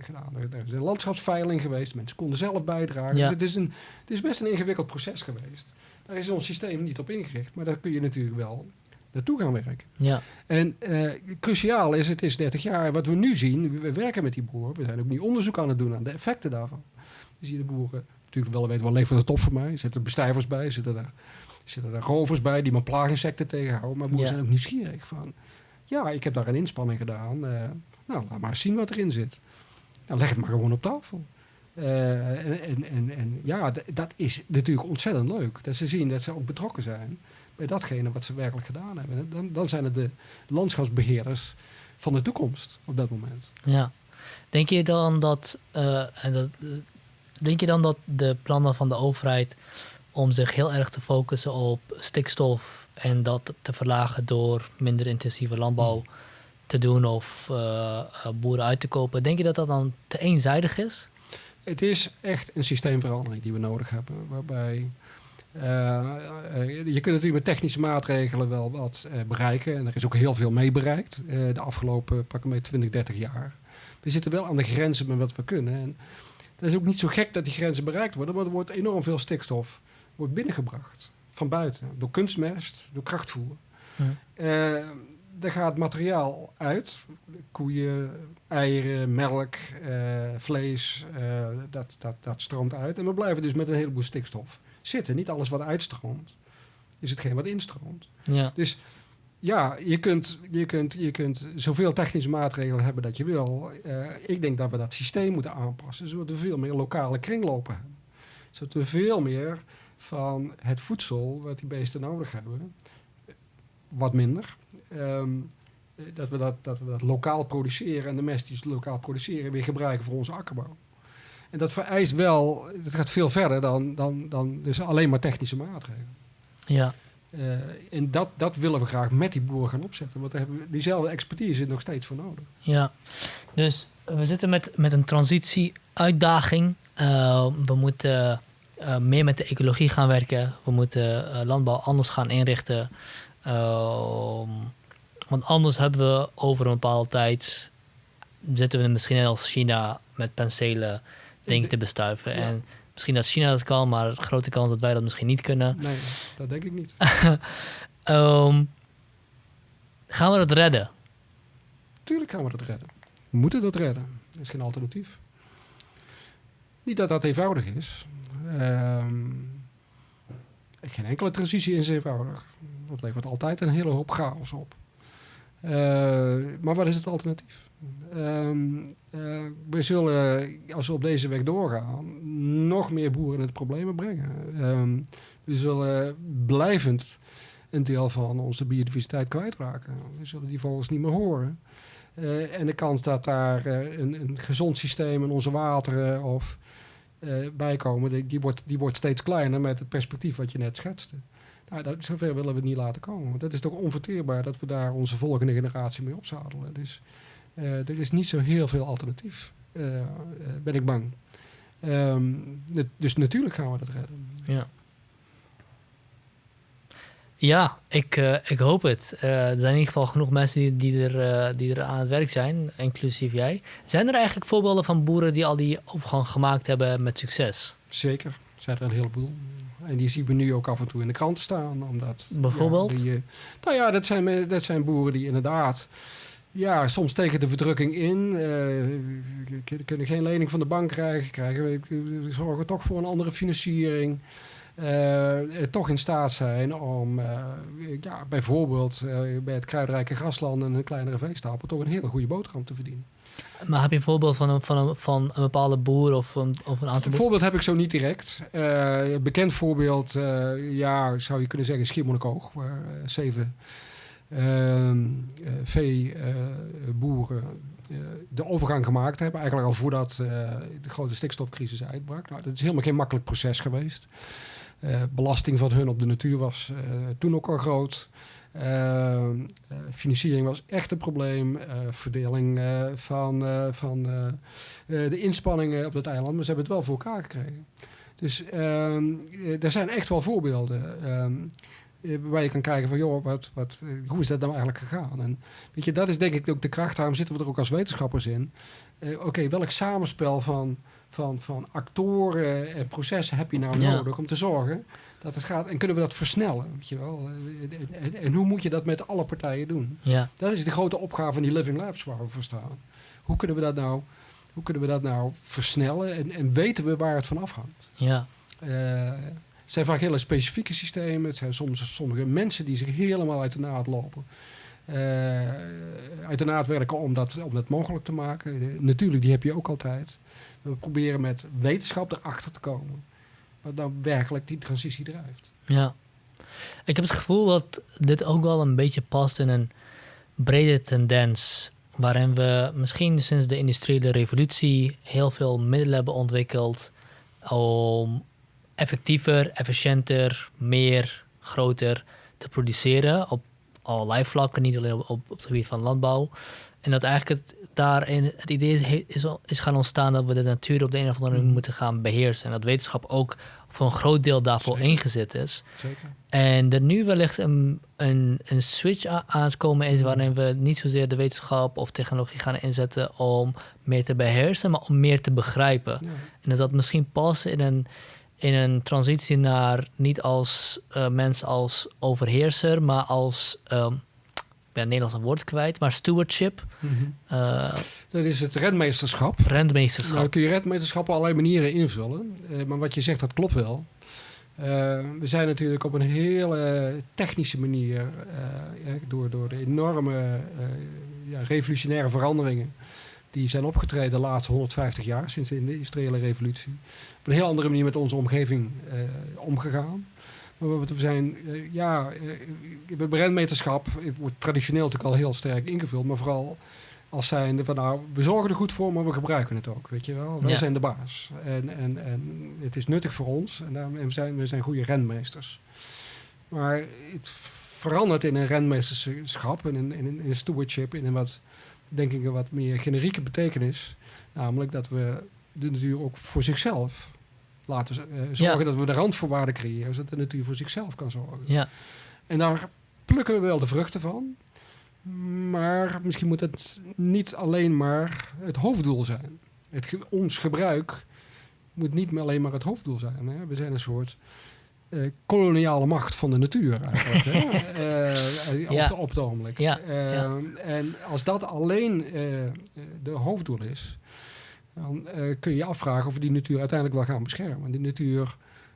gedaan. Er, er is een landschapsveiling geweest. Mensen konden zelf bijdragen. Ja. Dus het is, een, het is best een ingewikkeld proces geweest. Daar is ons systeem niet op ingericht. Maar daar kun je natuurlijk wel naartoe gaan werken. Ja, En eh, cruciaal is, het is 30 jaar. Wat we nu zien, we werken met die boeren. We zijn ook niet onderzoek aan het doen aan de effecten daarvan. Je ziet de boeren natuurlijk wel weten, wel leeft het top voor mij. Er zitten bestijvers bij, zitten er, zitten er rovers bij die mijn plaaginsecten tegenhouden. Maar boeren Ja. zijn ook nieuwsgierig van, ja, ik heb daar een inspanning gedaan. eh, nou, laat maar eens zien wat erin zit. Nou, leg het maar gewoon op tafel. Eh, en, en, en, en ja, dat is natuurlijk ontzettend leuk. Dat ze zien dat ze ook betrokken zijn bij datgene wat ze werkelijk gedaan hebben. En Dan, dan zijn het de landschapsbeheerders van de toekomst op dat moment. ja. Denk je dan dat, eh, en dat, eh, denk je dan dat de plannen van de overheid om zich heel erg te focussen op stikstof en dat te verlagen door minder intensieve landbouw te doen of eh, boeren uit te kopen, denk je dat dat dan te eenzijdig is? Het is echt een systeemverandering die we nodig hebben. Waarbij je kunt natuurlijk met technische maatregelen wel wat eh, bereiken. En er is ook heel veel mee bereikt eh, de afgelopen pak maar 20, 30 jaar. We zitten wel aan de grenzen met wat we kunnen. En het is ook niet zo gek dat die grenzen bereikt worden, want er wordt enorm veel stikstof wordt binnengebracht. Van buiten. Door kunstmest, door krachtvoer. Hm. Eh, er gaat materiaal uit. Koeien, eieren, melk, eh, vlees. eh, dat, dat, dat stroomt uit. En we blijven dus met een heleboel stikstof zitten. Niet alles wat uitstroomt, is hetgeen wat instroomt. Ja, Dus ja, je kunt, je, kunt, je kunt zoveel technische maatregelen hebben dat je wil. Eh, ik denk dat we dat systeem moeten aanpassen, zodat we veel meer lokale kringlopen hebben. Zodat we veel meer van het voedsel wat die beesten nodig hebben, wat minder. Ehm, eh, dat, we dat, dat we dat lokaal produceren en de mest die ze lokaal produceren weer gebruiken voor onze akkerbouw. En dat vereist wel, het gaat veel verder dan, dan, dan dus alleen maar technische maatregelen. ja, Eh, en dat, dat willen we graag met die boeren gaan opzetten. Want daar hebben we diezelfde expertise nog steeds voor nodig. ja. Dus we zitten met, met een transitie-uitdaging. Eh, we moeten eh, meer met de ecologie gaan werken. We moeten landbouw anders gaan inrichten. Ehm, want anders hebben we over een bepaalde tijd... zitten we misschien net als China met penselen dingen te bestuiven. Ja. En misschien dat China dat kan, maar grote kans dat wij dat misschien niet kunnen. Nee, dat denk ik niet. Ehm, gaan we dat redden? Tuurlijk gaan we dat redden. We moeten dat redden. Er is geen alternatief. Niet dat dat eenvoudig is. Ehm, geen enkele transitie is eenvoudig. Dat levert altijd een hele hoop chaos op. Eh, maar wat is het alternatief? Ehm, eh, we zullen, als we op deze weg doorgaan, nog meer boeren in het problemen brengen. Ehm, we zullen blijvend een deel van onze biodiversiteit kwijtraken. We zullen die vogels niet meer horen. Eh, en de kans dat daar eh, een, een gezond systeem in onze wateren of bijkomen, die, die, wordt, die wordt steeds kleiner met het perspectief wat je net schetste. Nou, dat, zover willen we het niet laten komen. Want dat is toch onverteerbaar dat we daar onze volgende generatie mee opzadelen. Dus er is niet zo heel veel alternatief, eh, eh, ben ik bang. Ehm, dus natuurlijk gaan we dat redden. Ja. Ja, ik, eh, ik hoop het. Eh, er zijn in ieder geval genoeg mensen die, die, er, eh, die er aan het werk zijn, inclusief jij. Zijn er eigenlijk voorbeelden van boeren die al die overgang gemaakt hebben met succes? Zeker, zijn er een heleboel. En die zien we nu ook af en toe in de kranten staan. Omdat, Bijvoorbeeld? Ja, die, eh, nou ja, dat zijn, dat zijn boeren die inderdaad... Ja, soms tegen de verdrukking in. k- kunnen geen lening van de bank krijgen. krijgen we, zorgen toch voor een andere financiering. eh, eh, toch in staat zijn om ja, bijvoorbeeld bij het kruidrijke grasland en een kleinere veestapel toch een hele goede boterham te verdienen. Maar heb je een voorbeeld van een, van een, van een bepaalde boer of een, of een aantal Een voorbeeld heb ik zo niet direct. Een bekend voorbeeld, ja, zou je kunnen zeggen, Schiermonnikoog, waar zeven veeboeren eh, de overgang gemaakt hebben. Eigenlijk al voordat eh, de grote stikstofcrisis uitbrak. Nou, dat is helemaal geen makkelijk proces geweest. Eh, belasting van hun op de natuur was eh, toen ook al groot. Eh, eh, financiering was echt een probleem. Eh, verdeling eh, van, eh, van eh, eh, de inspanningen op het eiland, maar ze hebben het wel voor elkaar gekregen. Dus ehm, eh, er zijn echt wel voorbeelden ehm, eh, waar je kan kijken van, joh, wat, wat, eh, hoe is dat nou eigenlijk gegaan? En weet je, dat is denk ik ook de kracht, daarom zitten we er ook als wetenschappers in. Eh, Oké, welk samenspel van, van, van actoren en processen heb je nou Ja. nodig om te zorgen dat het gaat? En kunnen we dat versnellen, weet je wel? Eh, En, en, en hoe moet je dat met alle partijen doen? Ja, Dat is de grote opgave van die Living Labs waar we voor staan. Hoe kunnen we dat nou, hoe kunnen we dat nou versnellen en, en weten we waar het van afhangt? ja, Eh, het zijn vaak hele specifieke systemen. Het zijn soms sommige mensen die zich helemaal uit de naad lopen. Eh, uit de naad werken om dat, om dat mogelijk te maken. Eh, natuurlijk, die heb je ook altijd. We proberen met wetenschap erachter te komen. Wat nou werkelijk die transitie drijft. ja. Ik heb het gevoel dat dit ook wel een beetje past in een brede tendens. Waarin we misschien sinds de industriële revolutie heel veel middelen hebben ontwikkeld om effectiever, efficiënter, meer, groter te produceren op allerlei vlakken, niet alleen op, op, op het gebied van landbouw. En dat eigenlijk het, daarin het idee is, is, gaan ontstaan dat we de natuur op de een of andere manier Mhm. moeten gaan beheersen. En dat wetenschap ook voor een groot deel daarvoor Zeker. ingezet is. Zeker. En er nu wellicht een, een, een switch aan te komen is waarin we niet zozeer de wetenschap of technologie gaan inzetten om meer te beheersen, maar om meer te begrijpen. Ja. En dat dat misschien past in een, in een transitie naar niet als eh, mens als overheerser, maar als, ehm, ik ben het Nederlands een woord kwijt, maar stewardship, Mhm. eh Dat is het redmeesterschap. rentmeesterschap. Nou kun je redmeesterschap op allerlei manieren invullen. Eh, maar wat je zegt, dat klopt wel. We zijn natuurlijk op een hele technische manier, door, door de enorme ja, revolutionaire veranderingen die zijn opgetreden de laatste 150 jaar, sinds de industriële revolutie, op een heel andere manier met onze omgeving eh, omgegaan. Maar we zijn, eh, ja, rentmeterschap, het wordt traditioneel natuurlijk al heel sterk ingevuld, maar vooral als zijnde van nou, we zorgen er goed voor, maar we gebruiken het ook, weet je wel. Wij Ja. zijn de baas. En, en, en het is nuttig voor ons en, daarom, en we, zijn, we zijn goede renmeesters. Maar het verandert in een renmeesterschap, in een, in een, in een stewardship, in een wat, denk ik, een wat meer generieke betekenis. Namelijk dat we de natuur ook voor zichzelf laten eh, zorgen, Ja. dat we de randvoorwaarden creëren, zodat de natuur voor zichzelf kan zorgen. Ja, En daar plukken we wel de vruchten van. Maar misschien moet het niet alleen maar het hoofddoel zijn. Het ons gebruik moet niet meer alleen maar het hoofddoel zijn. Hè? We zijn een soort eh, koloniale macht van de natuur eigenlijk. hè? Op, Ja. de- op het ogenblik. Ja, ja. En als dat alleen eh, eh, de hoofddoel is, dan kun je je afvragen of we die natuur uiteindelijk wel gaan beschermen. Die natuur,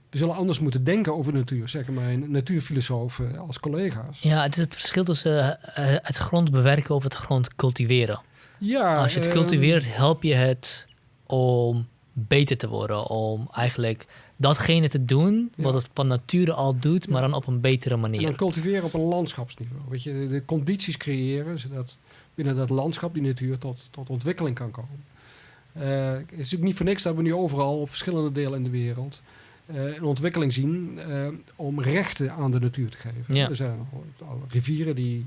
we zullen anders moeten denken over de natuur, zeggen mijn natuurfilosofen als collega's. ja, het is het verschil tussen het grond bewerken of het grond cultiveren. Ja, Als je het ehm, cultiveert, help je het om beter te worden. Om eigenlijk datgene te doen wat het van nature al doet, maar dan op een betere En dan manier. cultiveren op een landschapsniveau. Weet je, de, de condities creëren zodat binnen dat landschap die natuur tot, tot ontwikkeling kan komen. Eh, het is natuurlijk niet voor niks dat we nu overal op verschillende delen in de wereld eh, een ontwikkeling zien eh, om rechten aan de natuur te geven. Ja. Er zijn rivieren die,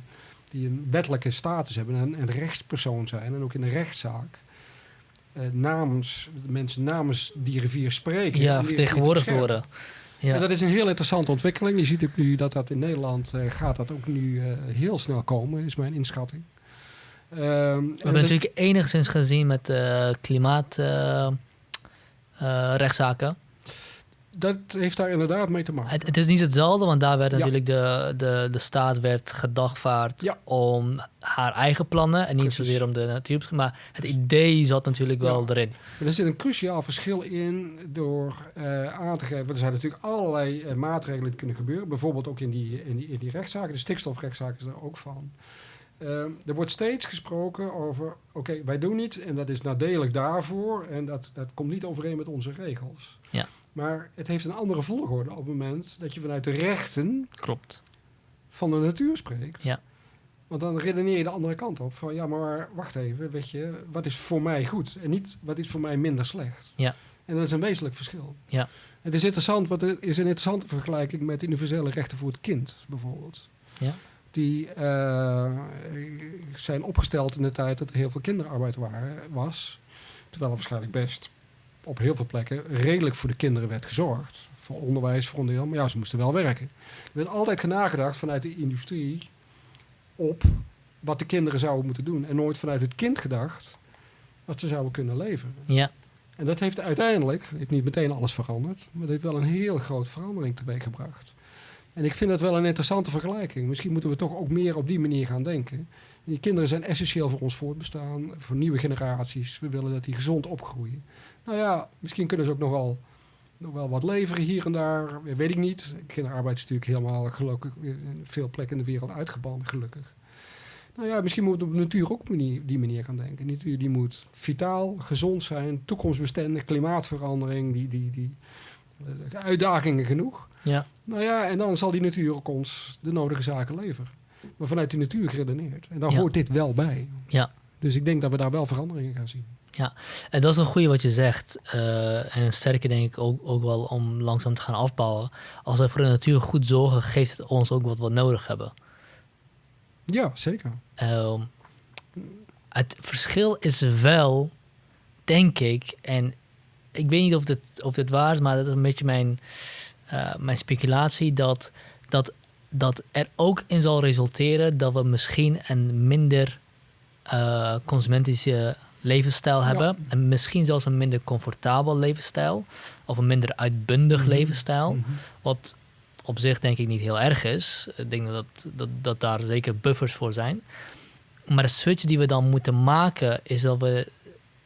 die een wettelijke status hebben en een rechtspersoon zijn en ook in een rechtszaak. Eh, namens de mensen namens die rivier spreken. Ja, vertegenwoordigd worden. En Ja. dat is een heel interessante ontwikkeling. Je ziet ook nu dat dat in Nederland eh, gaat dat ook nu eh, heel snel komen, is mijn inschatting. Ehm, We en hebben natuurlijk enigszins gezien met klimaatrechtszaken. Dat heeft daar inderdaad mee te maken. Het, het is niet hetzelfde, want daar werd Ja. natuurlijk de, de, de staat werd gedagvaard Ja. om haar eigen plannen en niet Precies. zozeer om de natuur. Maar het idee zat natuurlijk wel Ja. erin. Maar er zit een cruciaal verschil in door eh, aan te geven. Er zijn natuurlijk allerlei eh, maatregelen die kunnen gebeuren. Bijvoorbeeld ook in die, in die, in die rechtszaken. De stikstofrechtszaak is daar ook van. Eh, er wordt steeds gesproken over, oké, wij doen iets en dat is nadelig daarvoor en dat, dat komt niet overeen met onze regels. Ja. Maar het heeft een andere volgorde op het moment dat je vanuit de rechten Klopt. van de natuur spreekt. Ja. Want dan redeneer je de andere kant op. Van ja, maar wacht even, weet je, wat is voor mij goed? En niet wat is voor mij minder slecht. Ja. En dat is een wezenlijk verschil. Ja. Het is interessant, want er is een interessante vergelijking met universele rechten voor het kind, bijvoorbeeld. Ja. Die eh, zijn opgesteld in de tijd dat er heel veel kinderarbeid waren, was. Terwijl er waarschijnlijk best op heel veel plekken redelijk voor de kinderen werd gezorgd. Voor onderwijs, voor een deel. Maar ja, ze moesten wel werken. Er werd altijd nagedacht vanuit de industrie op wat de kinderen zouden moeten doen. En nooit vanuit het kind gedacht wat ze zouden kunnen leveren. Ja, En dat heeft uiteindelijk, heeft niet meteen alles veranderd, maar het heeft wel een heel grote verandering teweeggebracht. En ik vind dat wel een interessante vergelijking. Misschien moeten we toch ook meer op die manier gaan denken. Die kinderen zijn essentieel voor ons voortbestaan, voor nieuwe generaties. We willen dat die gezond opgroeien. Nou ja, misschien kunnen ze ook nog wel, nog wel wat leveren hier en daar. Weet ik niet. Kinderarbeid is natuurlijk helemaal gelukkig in veel plekken in de wereld uitgebannen, gelukkig. Nou ja, misschien moeten we op de natuur ook manier- die manier gaan denken. De natuur die moet vitaal, gezond zijn, toekomstbestendig, klimaatverandering, die, die, die eh, uitdagingen genoeg. ja, Nou ja, en dan zal die natuur ook ons de nodige zaken leveren. Maar vanuit die natuur geredeneerd. En dan Ja. hoort dit wel bij. ja. Dus ik denk dat we daar wel veranderingen gaan zien. En dat is een goede wat je zegt. eh, en een sterke denk ik ook, ook wel om langzaam te gaan afbouwen. Als we voor de natuur goed zorgen, geeft het ons ook wat we nodig hebben. Ja, zeker. Ehm, het verschil is wel, denk ik, en ik weet niet of dit, of dit waar is, maar dat is een beetje mijn, eh, mijn speculatie, dat, dat, dat er ook in zal resulteren dat we misschien een minder eh, consumentische levensstijl Ja. hebben. En misschien zelfs een minder comfortabel levensstijl. Of een minder uitbundig Mhm. levensstijl. Mhm. Wat op zich denk ik niet heel erg is. Ik denk dat, dat, dat daar zeker buffers voor zijn. Maar de switch die we dan moeten maken is dat we,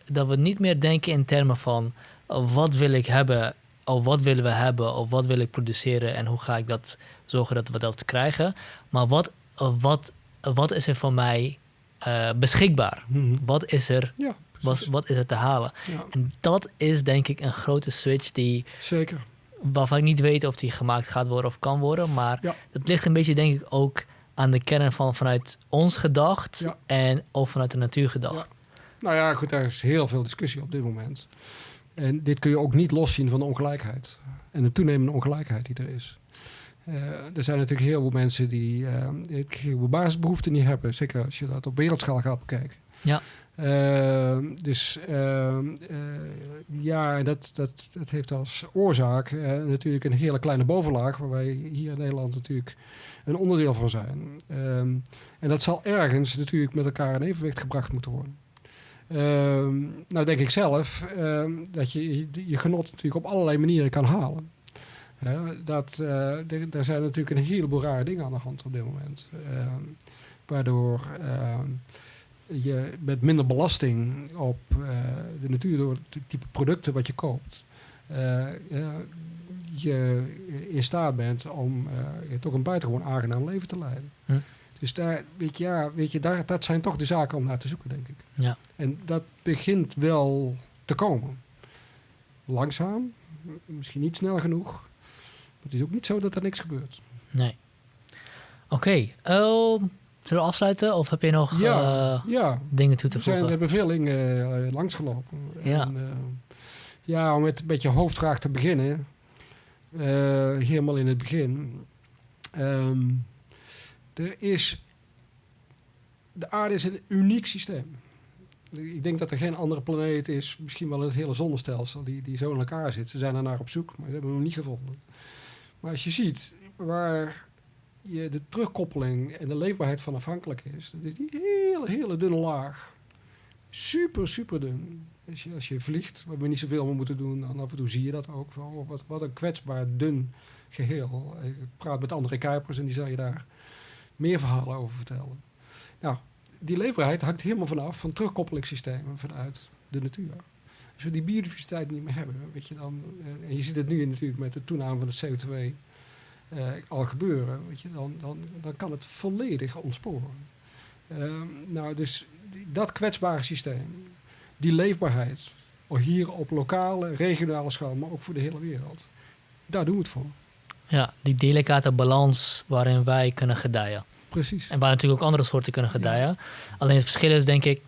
dat we niet meer denken in termen van wat wil ik hebben, of wat willen we hebben, of wat wil ik produceren en hoe ga ik dat zorgen dat we dat krijgen. Maar wat, wat, wat is er voor mij eh, beschikbaar? Mhm. Wat is er, Ja, wat, is er te halen? Ja, En dat is denk ik een grote switch die zeker. waarvan ik niet weet of die gemaakt gaat worden of kan worden. Maar Ja. het ligt een beetje, denk ik, ook aan de kern van vanuit ons gedacht en of vanuit de natuur gedacht. Nou ja, goed, daar is heel veel discussie op dit moment. En dit kun je ook niet loszien van de ongelijkheid. En de toenemende ongelijkheid die er is. Eh, er zijn natuurlijk heel veel mensen die eh, heel veel basisbehoeften niet hebben. Zeker als je dat op wereldschaal gaat bekijken. Ja. Eh, dus eh, eh, ja, dat, dat, dat heeft als oorzaak eh, natuurlijk een hele kleine bovenlaag, waar wij hier in Nederland natuurlijk een onderdeel van zijn. Ehm, en dat zal ergens natuurlijk met elkaar in evenwicht gebracht moeten worden. Ehm, nou denk ik zelf ehm, dat je- je genot natuurlijk op allerlei manieren kan halen. Dat, eh, er, zijn natuurlijk een heleboel rare dingen aan de hand op dit moment. Ehm, waardoor ehm, je met minder belasting op eh, de natuur door het type producten wat je koopt, eh, je in staat bent om toch een buitengewoon aangenaam leven te leiden. Hm. Dus daar, weet je, ja, weet je daar, dat zijn toch de zaken om naar te zoeken, denk ik. Ja. En dat begint wel te komen. Langzaam, misschien niet snel genoeg. Het is ook niet zo dat er niks gebeurt. Nee. Oké, ehm, zullen we afsluiten of heb je nog Ja, eh, ja. dingen toe te We zijn, we voegen? hebben veel dingen eh, langsgelopen. Ja. En, eh, ja, om met een beetje hoofdvraag te beginnen. helemaal in het begin. Ehm, er is... De aarde is een uniek systeem. Ik denk dat er geen andere planeet is, misschien wel in het hele zonnestelsel, die, die zo in elkaar zit. Ze zijn er naar op zoek, maar ze hebben hem nog niet gevonden. Maar als je ziet waar je de terugkoppeling en de leefbaarheid van afhankelijk is, dat is die hele, hele dunne laag super, super dun. Als je, als je vliegt, waar we niet zoveel meer moeten doen, dan af en toe zie je dat ook. Van, wat, wat een kwetsbaar, dun geheel. Ik praat met andere Kuipers en die zal je daar meer verhalen over vertellen. Nou, die leefbaarheid hangt helemaal vanaf van terugkoppelingssystemen vanuit de natuur. Als we die biodiversiteit niet meer hebben, weet je dan, eh, en je ziet het nu natuurlijk met de toename van de CO2 eh, al gebeuren, weet je, dan, dan, dan kan het volledig ontsporen. Ehm, nou, dus dat kwetsbare systeem, die leefbaarheid, hier op lokale, regionale schaal, maar ook voor de hele wereld, daar doen we het voor. Ja, die delicate balans waarin wij kunnen gedijen. Precies. En waar natuurlijk ook andere soorten kunnen gedijen. Alleen het verschil is denk ik,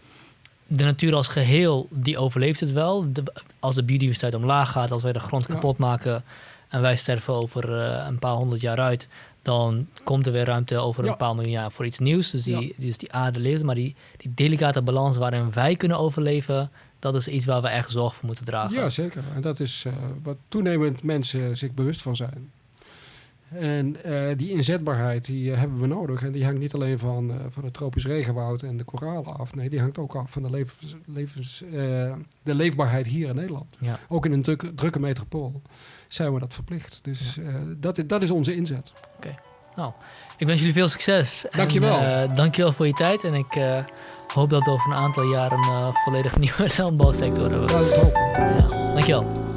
de natuur als geheel, die overleeft het wel. De- als de biodiversiteit omlaag gaat, als wij de grond Ja. kapot maken en wij sterven over eh, een paar honderd jaar uit, dan komt er weer ruimte over Ja. een paar miljoen jaar voor iets nieuws. Dus die, Ja. dus die aarde leeft. Maar die, die delicate balans waarin wij kunnen overleven, dat is iets waar we echt zorg voor moeten dragen. Ja, zeker. En dat is eh, wat toenemend mensen zich bewust van zijn. En eh, die inzetbaarheid die eh, hebben we nodig. En die hangt niet alleen van, eh, van het tropisch regenwoud en de koralen af. Nee, die hangt ook af van de, levens, levens, de leefbaarheid hier in Nederland. Ja. Ook in een drukke, drukke metropool zijn we dat verplicht. Dus dat, dat is onze inzet. Ik wens jullie veel succes. Dankjewel. En, dankjewel voor je tijd. En ik hoop dat we over een aantal jaar een volledig nieuwe landbouwsector hebben. Laten we het hopen. Ja, dankjewel.